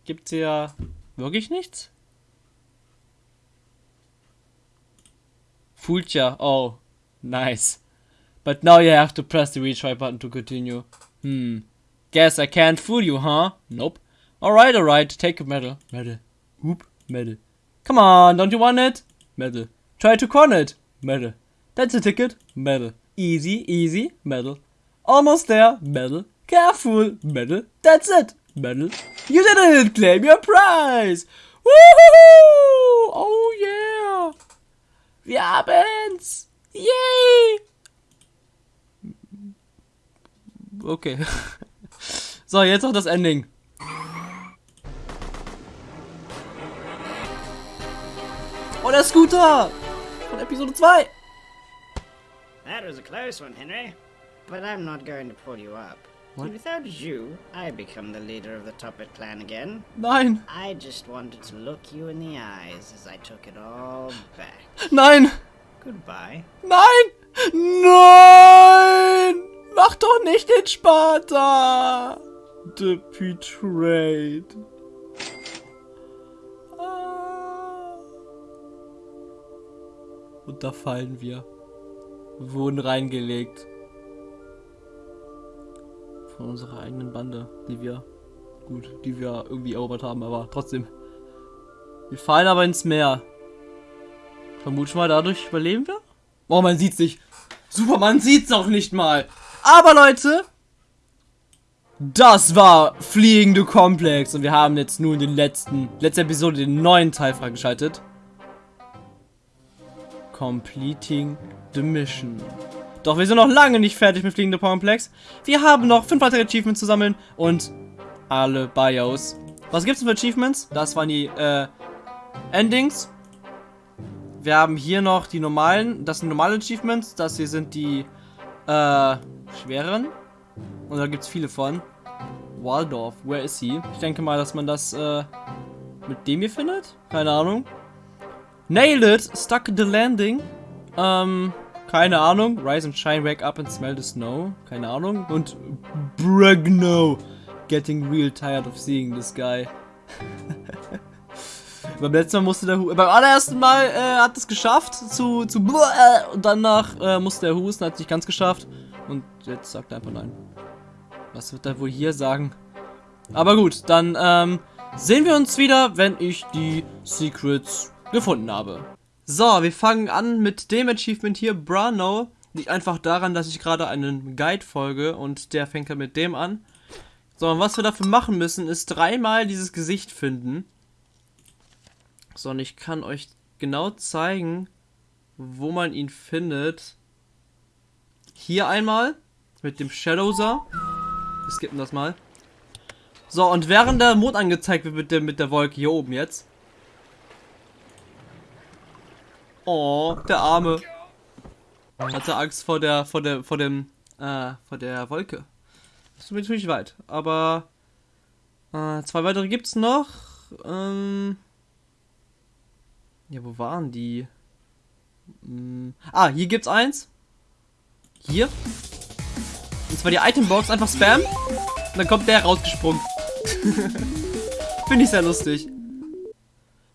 Gibt's hier wirklich nichts? Fulcha. Oh, nice. But now you have to press the retry button to continue. Hmm. Guess I can't fool you, huh? Nope. Alright, alright. Take a medal. Medal. Oop. Medal. Come on, don't you want it? Medal. Try to con it. Medal. That's a ticket. Medal. Easy, easy. Medal. Almost there. Medal. Careful. Medal. That's it. Medal. You did it! Claim your prize! Woohoo! Oh yeah! Wir haben's! Yay! Okay. so, jetzt noch das Ending. Oh, der Scooter! Von Episode 2. That was a close one, Henry. But I'm not going to pull you up. What? Without you, I become the leader of the Toppet clan again. Nein! I just wanted to look you in the eyes as I took it all back. Nein! Goodbye. Nein! Nein! Mach doch nicht den Sparta! The Betrayed. Ah. Und da fallen wir. Wir wurden reingelegt. Von unserer eigenen Bande, die wir, gut, die wir irgendwie erobert haben, aber trotzdem. Wir fallen aber ins Meer. Vermutlich mal dadurch überleben wir? Oh, man sieht's nicht. Superman sieht's auch nicht mal. Aber Leute, das war Fliegende Komplex und wir haben jetzt nun den letzten, letzte Episode, den neuen Teil freigeschaltet. Completing the Mission. Doch wir sind noch lange nicht fertig mit Fliegende Komplex. Wir haben noch fünf weitere Achievements zu sammeln und alle Bios. Was gibt's denn für Achievements? Das waren die äh, Endings. Wir haben hier noch die normalen, das sind normale Achievements, das hier sind die äh, schweren. Und da gibt es viele von. Waldorf, where is he? Ich denke mal, dass man das äh, mit dem hier findet. Keine Ahnung. Nail it, stuck the landing. Ähm, keine Ahnung. Rise and shine, wake up and smell the snow. Keine Ahnung. Und Bregno. Getting real tired of seeing this guy. Beim letzten Mal musste der Hu beim allerersten Mal äh, hat es geschafft zu zu äh, und danach äh, musste er husten, hat es nicht ganz geschafft und jetzt sagt er einfach nein. Was wird er wohl hier sagen? Aber gut, dann ähm, sehen wir uns wieder, wenn ich die Secrets gefunden habe. So, wir fangen an mit dem Achievement hier, Brano. Liegt einfach daran, dass ich gerade einen Guide folge und der fängt halt mit dem an. So, und was wir dafür machen müssen, ist dreimal dieses Gesicht finden. So, und ich kann euch genau zeigen, wo man ihn findet. Hier einmal mit dem Shadowser. Wir skippen das mal. So, und während der Mond angezeigt wird mit der, mit der Wolke hier oben jetzt. Oh, der Arme. Hatte Angst vor der, vor der, vor dem, äh, vor der Wolke. Das ist natürlich weit. Aber äh, zwei weitere gibt's noch. Ähm, ja, wo waren die? Hm. Ah, hier gibt's eins. Hier. Und zwar die Itembox, einfach Spam. Und dann kommt der rausgesprungen. Finde ich sehr lustig.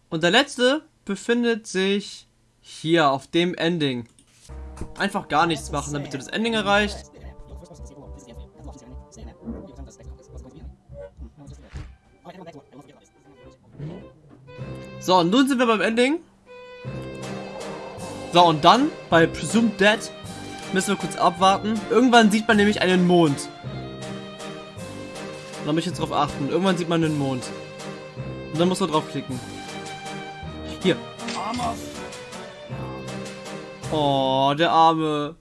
Und der letzte befindet sich hier auf dem Ending. Einfach gar nichts machen, damit du das Ending erreicht. So, und nun sind wir beim Ending. So, und dann bei Presumed Dead müssen wir kurz abwarten. Irgendwann sieht man nämlich einen Mond. Da muss ich jetzt drauf achten. Irgendwann sieht man einen Mond. Und dann muss man draufklicken. Hier. Oh, der Arme.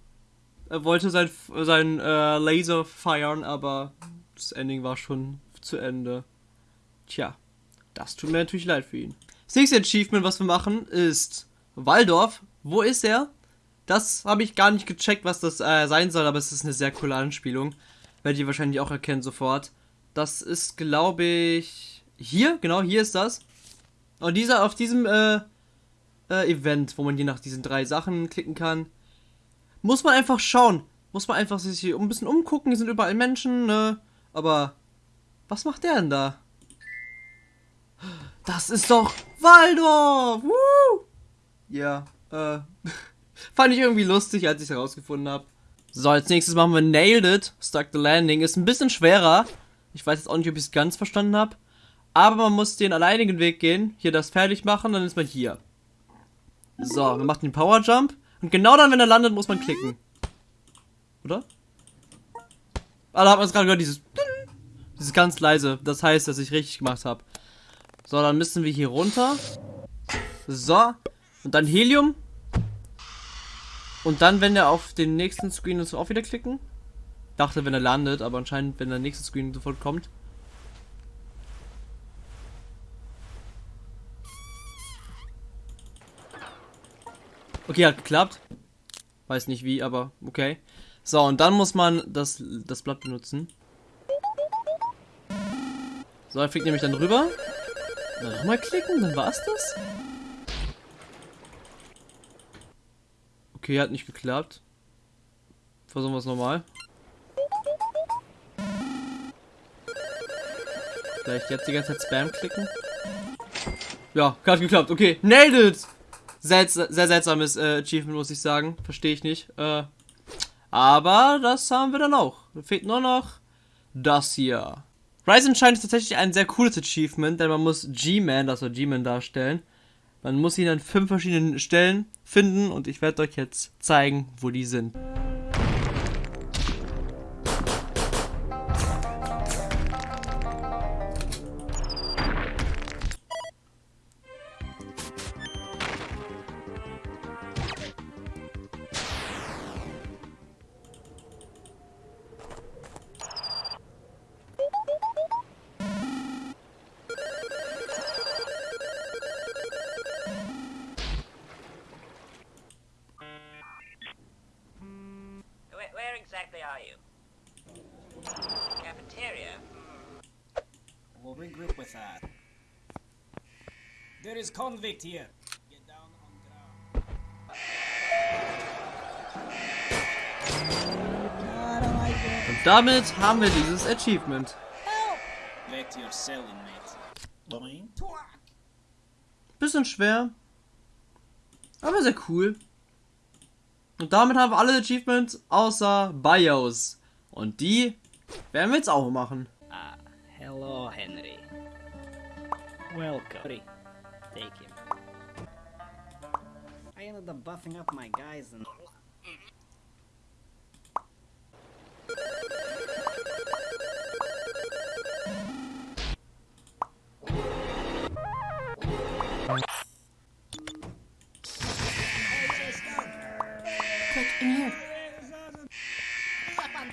Er wollte sein, sein äh, Laser feiern, aber das Ending war schon zu Ende. Tja, das tut mir natürlich leid für ihn. Das nächste Achievement, was wir machen, ist Waldorf. Wo ist er? Das habe ich gar nicht gecheckt, was das äh, sein soll, aber es ist eine sehr coole Anspielung. Werdet ihr wahrscheinlich auch erkennen sofort. Das ist, glaube ich, hier. Genau, hier ist das. Und dieser, auf diesem äh, äh, Event, wo man je nach diesen drei Sachen klicken kann, muss man einfach schauen. Muss man einfach sich hier ein bisschen umgucken. Hier sind überall Menschen, ne? Aber was macht der denn da? Das ist doch Waldorf! Woo! Ja, äh. fand ich irgendwie lustig, als ich es herausgefunden habe. So, als nächstes machen wir Nailed It. Stuck the Landing. Ist ein bisschen schwerer. Ich weiß jetzt auch nicht, ob ich es ganz verstanden habe. Aber man muss den alleinigen Weg gehen. Hier das fertig machen, dann ist man hier. So, wir machen den Power Jump. Und genau dann, wenn er landet, muss man klicken. Oder? Ah, da hat man es gerade gehört, dieses... Dieses ganz leise. Das heißt, dass ich richtig gemacht habe. So, dann müssen wir hier runter. So. Und dann Helium. Und dann, wenn er auf den nächsten Screen ist, auch wieder klicken. Dachte, wenn er landet, aber anscheinend, wenn der nächste Screen sofort kommt. Okay, hat geklappt. Weiß nicht wie, aber okay. So, und dann muss man das, das Blatt benutzen. So, er fliegt nämlich dann rüber. Nochmal klicken, dann war's das. Okay, hat nicht geklappt. Versuchen wir es nochmal. Vielleicht jetzt die ganze Zeit Spam klicken. Ja, hat geklappt. Okay, nailed it! Sehr, sehr seltsames äh, Achievement, muss ich sagen. Verstehe ich nicht. Äh, aber das haben wir dann auch. Fehlt nur noch das hier. Rise scheint tatsächlich ein sehr cooles Achievement, denn man muss G-Man, also G-Man darstellen. Man muss ihn an fünf verschiedenen Stellen finden und ich werde euch jetzt zeigen, wo die sind. Damit haben wir dieses Achievement. Bisschen schwer. Aber sehr cool. Und damit haben wir alle Achievements außer BIOS. Und die werden wir jetzt auch machen. Ah, hello, Henry. Welcome. Take him. I ended up buffing up my guys and.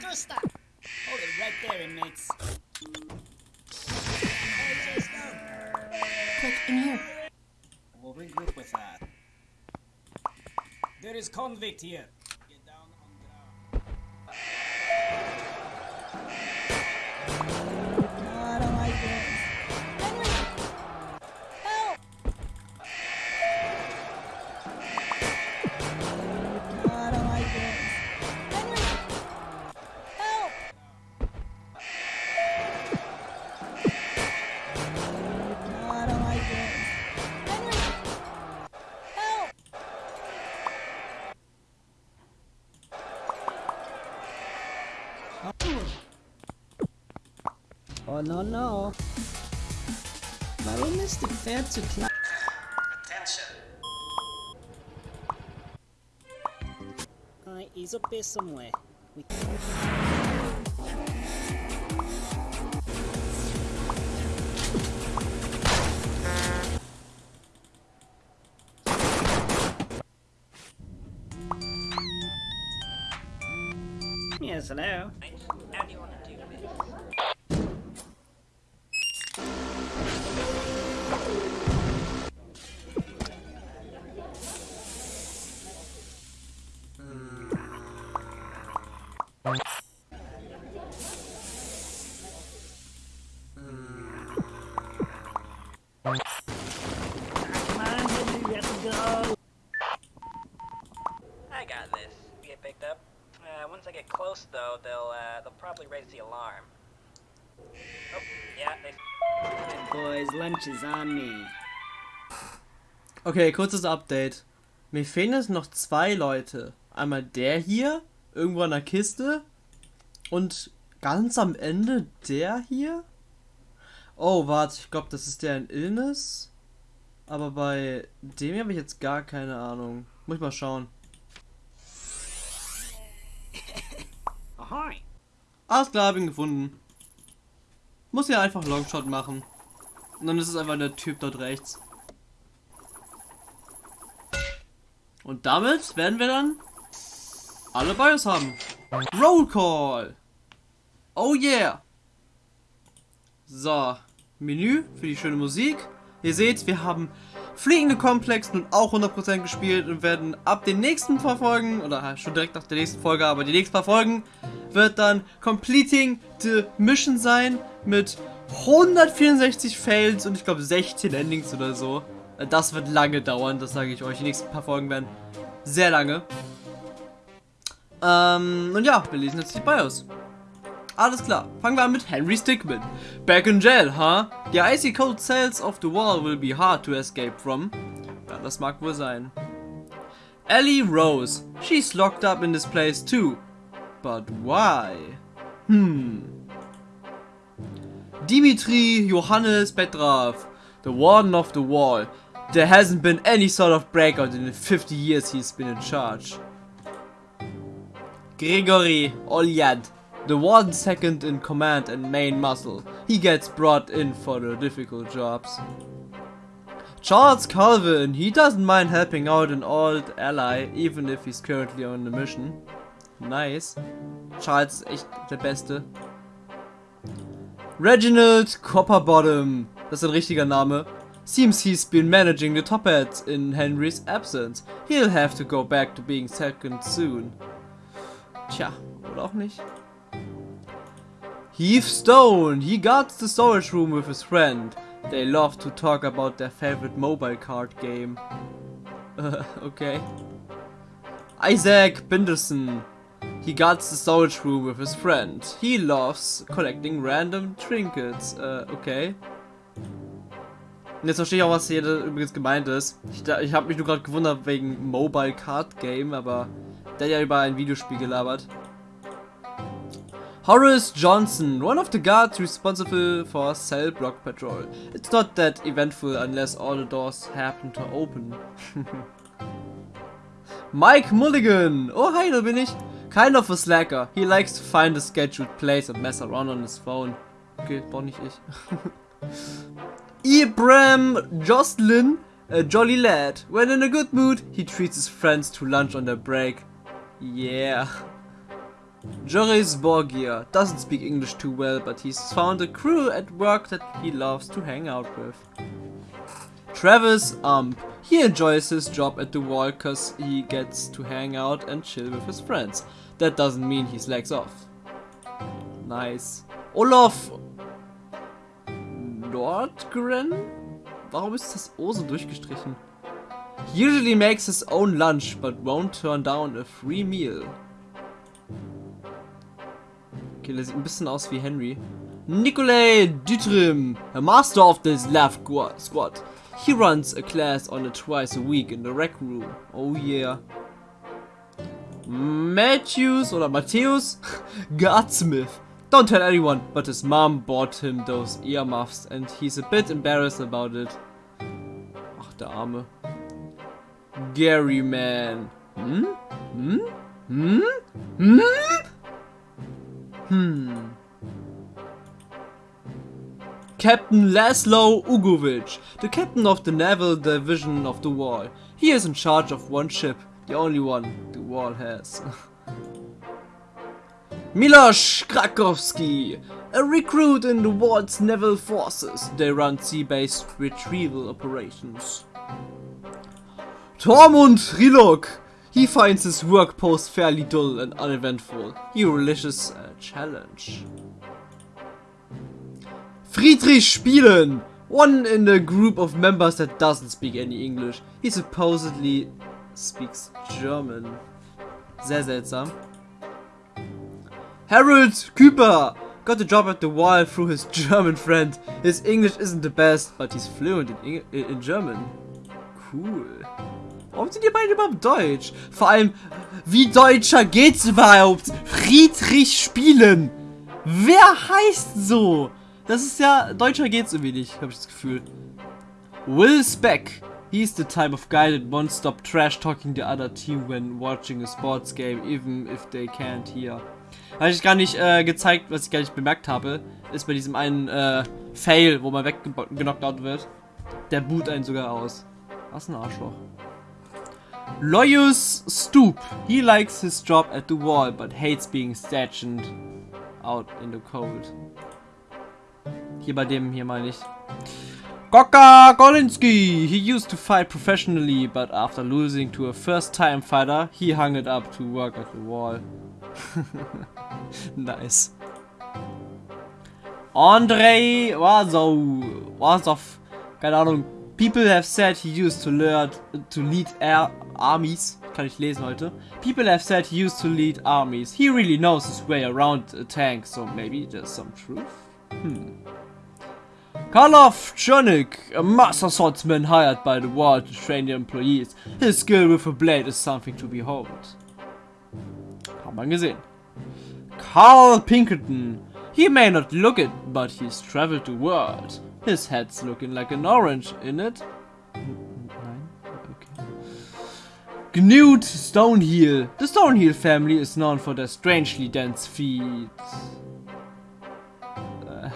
Hold it right there, inmates. Quick, in here. We'll regroup with that. There is convict here. Oh no no. Warum ist die Pferd zu klein? Attention. Eli is up here somewhere. We Yes, hello. Okay, kurzes Update. Mir fehlen jetzt noch zwei Leute. Einmal der hier, irgendwo in der Kiste. Und ganz am Ende der hier. Oh, warte, ich glaube, das ist der in Illness. Aber bei dem hier habe ich jetzt gar keine Ahnung. Muss ich mal schauen. Alles klar, hab ihn gefunden. Muss ja einfach Longshot machen. Und dann ist es einfach der Typ dort rechts. Und damit werden wir dann alle Bios haben. Roll Call. Oh yeah. So, Menü für die schöne Musik. Ihr seht, wir haben Fliegende Komplex nun auch 100% gespielt und werden ab den nächsten paar Folgen, oder schon direkt nach der nächsten Folge, aber die nächsten paar Folgen, wird dann Completing the Mission sein mit 164 Fails und ich glaube 16 Endings oder so. Das wird lange dauern, das sage ich euch. Die nächsten paar Folgen werden sehr lange. Ähm, und ja, wir lesen jetzt die Bios. Alles klar, fangen wir an mit Henry Stickmin. Back in jail, huh? The icy cold cells of the wall will be hard to escape from. Ja, das mag wohl sein. Ellie Rose. She's locked up in this place too. But why? Hmm. Dimitri Johannes Petrov, the warden of the wall. There hasn't been any sort of breakout in the 50 years he's been in charge. Grigory Olyad, the warden second in command and main muscle. He gets brought in for the difficult jobs. Charles Calvin, he doesn't mind helping out an old ally, even if he's currently on a mission. Nice. Charles ist echt der Beste. Reginald Copperbottom, das ist ein richtiger Name. Seems he's been managing the top hats in Henry's absence. He'll have to go back to being second soon. Tja, oder auch nicht. Heath Stone, he guards the storage room with his friend. They love to talk about their favorite mobile card game. Okay. Isaac Binderson. He guards the storage room with his friend. He loves collecting random trinkets. Uh, okay. Und jetzt verstehe ich auch, was hier übrigens gemeint ist. Ich, ich habe mich nur gerade gewundert wegen Mobile Card Game, aber der hat ja über ein Videospiel gelabert. Horace Johnson, one of the guards responsible for cell block patrol. It's not that eventful unless all the doors happen to open. Mike Mulligan! Oh hi, da bin ich. Kind of a slacker. He likes to find a scheduled place and mess around on his phone. Okay, doch nicht ich. Ibram Jocelyn, a jolly lad. When in a good mood, he treats his friends to lunch on their break. Yeah. Joris Borgia doesn't speak English too well, but he's found a crew at work that he loves to hang out with. Travis Ump. He enjoys his job at the wall cause he gets to hang out and chill with his friends. That doesn't mean he slacks off. Nice. Olaf Nordgren? Warum ist das O so durchgestrichen? He usually makes his own lunch, but won't turn down a free meal. Okay, der sieht ein bisschen aus wie Henry. Nikolai Dutrim, a master of this gua- squad. He runs a class on it twice a week in the rec room. Oh yeah. Matthews oder Matthäus Guardsmith. Don't tell anyone, but his mom bought him those earmuffs and he's a bit embarrassed about it. Ach, der Arme. Gary Man. Hm? Hm? Hmm? Hmm? Hmm. Captain Laszlo Ugovic, the captain of the naval division of the Wall. He is in charge of one ship, the only one the Wall has. Miloš Krakowski, a recruit in the Wall's naval forces. They run sea-based retrieval operations. Tormund Rilok, he finds his work post fairly dull and uneventful. He relishes a challenge. Friedrich Spielen, one in a group of members that doesn't speak any English. He supposedly speaks German. Sehr seltsam. Harold Küper got a job at the wall through his German friend. His English isn't the best, but he's fluent in, Eng in German. Cool. Warum sind die beiden überhaupt Deutsch? Vor allem, wie deutscher geht's überhaupt? Friedrich Spielen. Wer heißt so? Das ist ja, deutscher geht's irgendwie nicht, habe ich das Gefühl. Will Speck. He's the type of guy that won't stop trash talking the other team when watching a sports game, even if they can't hear. Habe ich gar nicht äh, gezeigt, was ich gar nicht bemerkt habe, ist bei diesem einen äh, Fail, wo man weggenockt wird. Der boot einen sogar aus. Was ein Arschloch. Loyus Stoop. He likes his job at the wall, but hates being stationed out in the cold. Hier bei dem hier meine ich. Goka Golinski! He used to fight professionally, but after losing to a first-time fighter, he hung it up to work at the wall. nice. Andrei Wazov. Wazov. Keine Ahnung. People have said he used to learn to lead air armies. Kann ich lesen heute. People have said he used to lead armies. He really knows his way around a tank, so maybe there's some truth? Hmm. Karlov Chernik, a master swordsman hired by the war to train the employees. His skill with a blade is something to behold. Hat man gesehen. Carl Pinkerton. He may not look it, but he's traveled the world. His head's looking like an orange, in it? Nein? Okay. Stoneheel. The Stoneheel family is known for their strangely dense feet. Uh,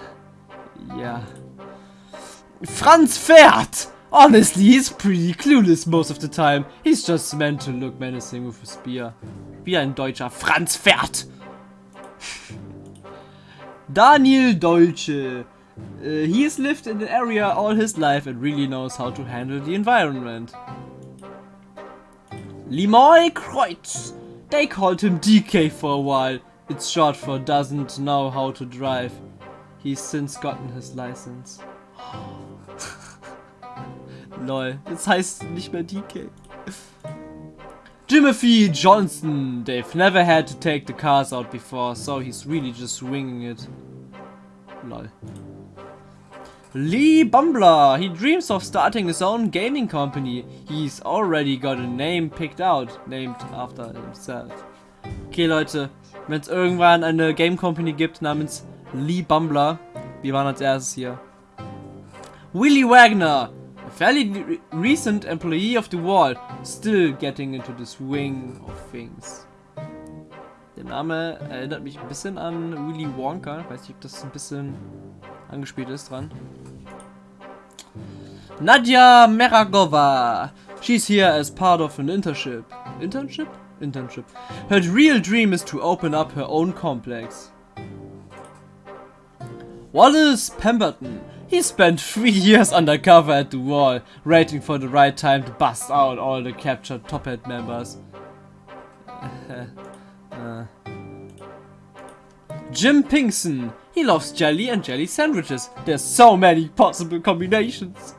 yeah. Franz Pferd! Honestly, he's pretty clueless most of the time. He's just meant to look menacing with a spear. Wie ein deutscher Franz Pferd! Daniel Dolce. Uh, he has lived in the area all his life and really knows how to handle the environment. Limoy Kreutz. They called him DK for a while. It's short for doesn't know how to drive. He's since gotten his license. Lol, das heißt nicht mehr DK. Jimothy Johnson. They've never had to take the cars out before, so he's really just winging it. Lol. Lee Bumbler. He dreams of starting his own gaming company. He's already got a name picked out, named after himself. Okay, Leute, wenn es irgendwann eine Game Company gibt namens Lee Bumbler, wir waren als erstes hier. Willie Wagner. Fairly re recent employee of the wall, still getting into the swing of things. Der Name erinnert mich ein bisschen an Willy Wonka. Ich weiß nicht, ob das ein bisschen angespielt ist dran. Nadja Meragova. She's here as part of an internship. Internship? Internship. Her real dream is to open up her own complex. Wallace Pemberton. He spent three years undercover at the wall, waiting for the right time to bust out all the captured Top Hat members. uh. Jim Pinkson. He loves jelly and jelly sandwiches. There's so many possible combinations.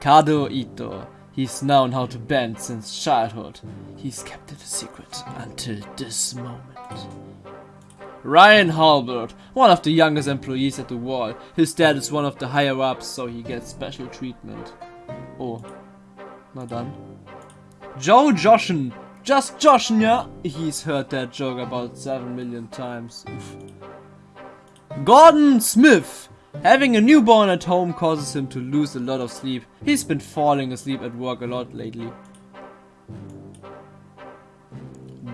Kado Ito. He's known how to bend since childhood. He's kept it a secret until this moment. Ryan Halbert, one of the youngest employees at the wall. His dad is one of the higher ups, so he gets special treatment. Oh, not done. Joe Joshen, just Joshen, yeah? He's heard that joke about 7 million times. Gordon Smith, having a newborn at home causes him to lose a lot of sleep. He's been falling asleep at work a lot lately.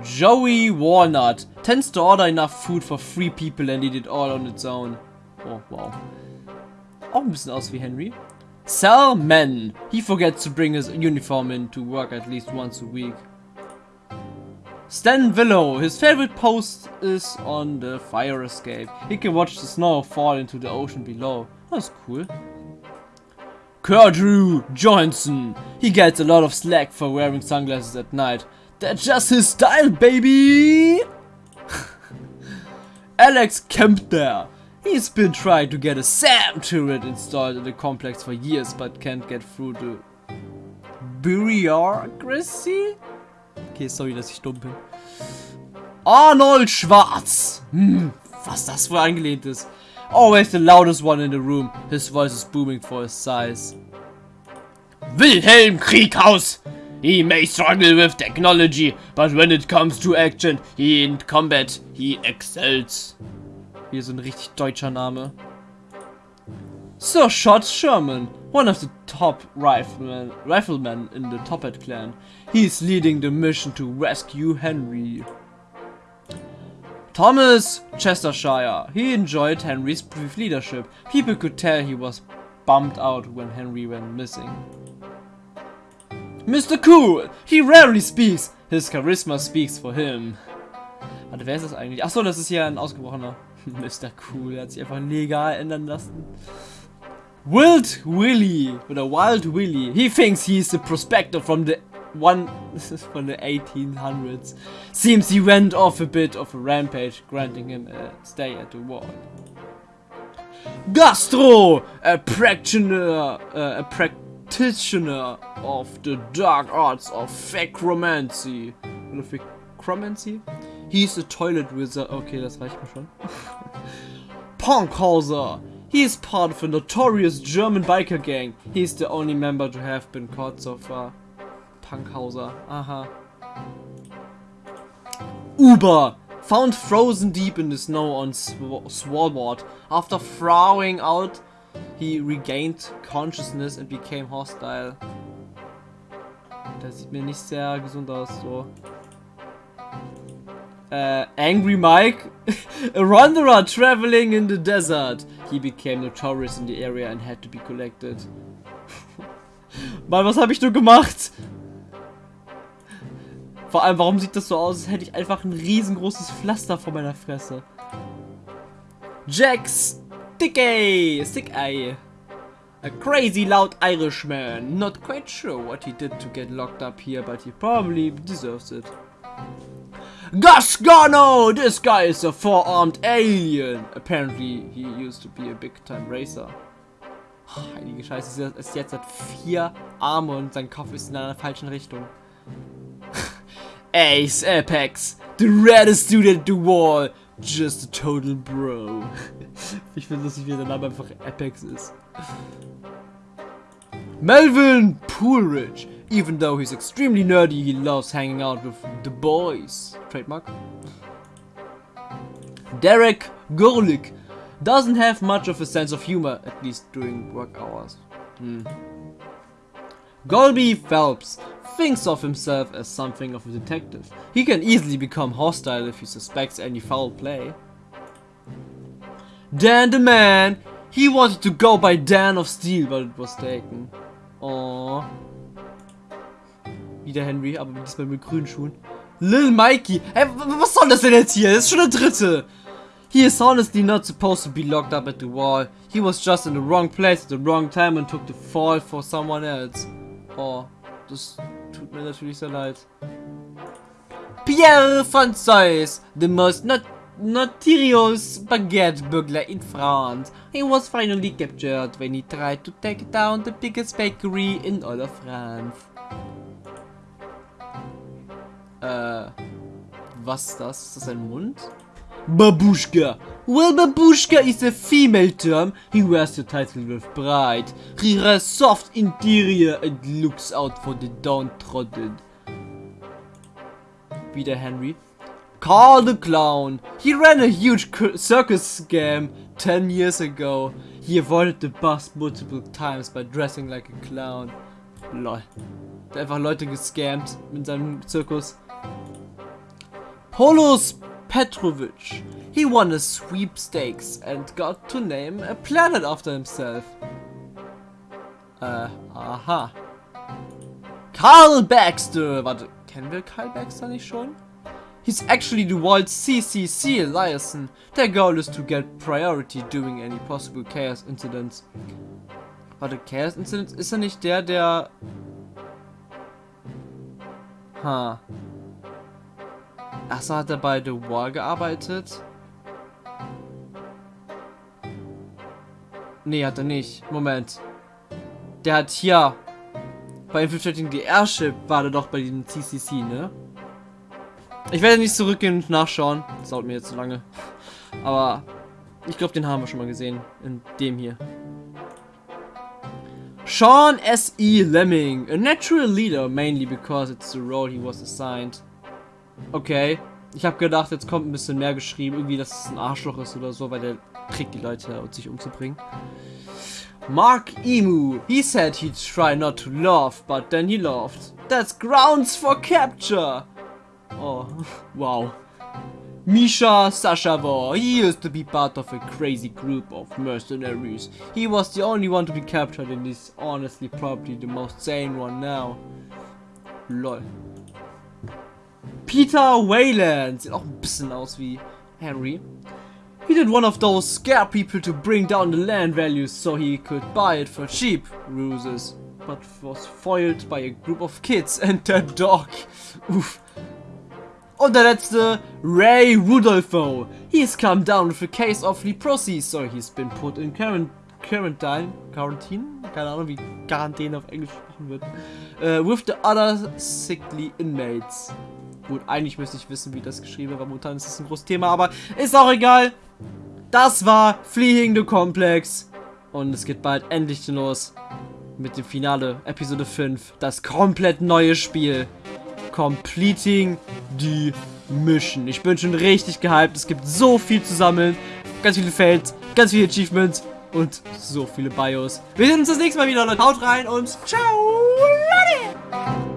Joey Walnut tends to order enough food for three people and eat it all on its own. Oh, wow. Auch ein bisschen aus wie Henry. Sal Man. He forgets to bring his uniform in to work at least once a week. Stan Willow. His favorite post is on the fire escape. He can watch the snow fall into the ocean below. That's cool. Kurdrew Johnson. He gets a lot of slack for wearing sunglasses at night. That's just his style, baby! Alex Kempner. He's been trying to get a SAM turret installed in the complex for years, but can't get through the bureaucracy? Okay, sorry, dass ich dumm bin. Arnold Schwarz! Hm, was das wohl angelehnt ist. Always the loudest one in the room. His voice is booming for his size. Wilhelm Krieghaus! He may struggle with technology, but when it comes to action, he in combat, he excels. Hier so ein richtig deutscher Name. Sir Shot Sherman, one of the top riflemen, riflemen in the Toppat clan. He's leading the mission to rescue Henry. Thomas Chestershire. He enjoyed Henry's brief leadership. People could tell he was bummed out when Henry went missing. Mr. Cool. He rarely speaks. His charisma speaks for him. Warte, wer ist das eigentlich? Achso, das ist hier ein ausgebrochener. Mr. Cool, er hat sich einfach legal ändern lassen. Wild Willy oder Wild Willy. He thinks he's the prospector from the one from the 1800s. Seems he went off a bit of a rampage, granting him a stay at the wall. Gastro, a practitioner, uh, a practitioner of the dark arts of Phacromancy. Oder Phacromancy? He's a toilet wizard. Okay, das reicht mir schon. Punkhauser. He is part of a notorious German biker gang. He's the only member to have been caught so far. Punkhauser. Aha. Uber. Found frozen deep in the snow on Sw Svalbard. After throwing out, he regained consciousness and became hostile. Das sieht mir nicht sehr gesund aus, so. Uh, Angry Mike, a wanderer traveling in the desert. He became notorious in the area and had to be collected. Mann, was habe ich nur gemacht? Vor allem, warum sieht das so aus, als hätte ich einfach ein riesengroßes Pflaster vor meiner Fresse. Jack Stickey, Stickey. A crazy loud Irishman. Not quite sure what he did to get locked up here, but he probably deserves it. Gasgano! This guy is a four-armed alien. Apparently, he used to be a big-time racer. Heilige Scheiße, ist jetzt hat vier Arme und sein Kopf ist in einer falschen Richtung. Ace Apex, the reddest dude at the wall, just a total bro. ich finde lustig, wie der Name einfach Apex ist. Melvin Poolridge, even though he's extremely nerdy, he loves hanging out with the boys. Trademark. Derek Gorlick doesn't have much of a sense of humor, at least during work hours. Hmm. Golby Phelps thinks of himself as something of a detective. He can easily become hostile if he suspects any foul play. Dan the man! He wanted to go by Dan of Steel, but it was taken. Oh. Wieder Henry, aber diesmal mit grünen Schuhen. Lil Mikey! Hey, was soll das denn jetzt hier? Das ist schon der dritte! He is honestly not supposed to be locked up at the wall. He was just in the wrong place at the wrong time and took the fall for someone else. Oh, das tut mir natürlich sehr leid. Pierre von Zeus, the most not notorious baguette burglar in France. He was finally captured when he tried to take down the biggest bakery in all of France. Uh, äh, was das? Ist das ein Mund? Babushka. Well, babushka is a female term. He wears the title with pride. He has soft interior and looks out for the downtrodden. Wieder Henry. Carl the Clown. He ran a huge circus scam 10 years ago. He avoided the bus multiple times by dressing like a clown. Lol. Der einfach Leute gescammt mit seinem Zirkus. Polos Petrovic. He won a sweepstakes and got to name a planet after himself. Äh, aha. Carl Baxter. Warte, kennen wir Carl Baxter nicht schon? He's actually the world's CCC liaison. Their goal is to get priority during any possible chaos incidents. Warte, Chaos Incidents? Ist er nicht der, der... Ha. Achso, hat er bei The Wall gearbeitet? Nee, hat er nicht. Moment. Der hat hier bei Infiltrating the Airship war der doch bei diesem CCC, ne? Ich werde nicht zurückgehen und nachschauen. Das dauert mir jetzt zu lange. Aber ich glaube, den haben wir schon mal gesehen. In dem hier. Sean S.E. Lemming, a natural leader, mainly because it's the role he was assigned. Okay. Ich habe gedacht, jetzt kommt ein bisschen mehr geschrieben. Irgendwie, dass es ein Arschloch ist oder so, weil der kriegt die Leute, um sich umzubringen. Mark Emu. He said he'd try not to laugh, but then he laughed. That's grounds for capture. Oh, wow. Misha Sashavor. He used to be part of a crazy group of mercenaries. He was the only one to be captured and is honestly probably the most sane one now. Lol. Peter Wayland. Sieht auch ein bisschen aus wie Henry. He did one of those scare people to bring down the land values so he could buy it for cheap ruses. But was foiled by a group of kids and their dog. Uff. Und der letzte, Ray Rudolpho. He's come down with a case of leprosy, so he's been put in quarant quarantine. Quarantine? Keine Ahnung, wie Quarantäne auf Englisch gesprochen wird. Uh, with the other sickly inmates. Gut, eigentlich müsste ich wissen, wie das geschrieben wird, momentan ist das ein großes Thema, aber ist auch egal. Das war Fleeing the Complex. Und es geht bald endlich los mit dem Finale, Episode 5. Das komplett neue Spiel. Completing the Mission. Ich bin schon richtig gehypt. Es gibt so viel zu sammeln. Ganz viele Fails, ganz viele Achievements und so viele Bios. Wir sehen uns das nächste Mal wieder, Leute. Haut rein und ciao, Leute!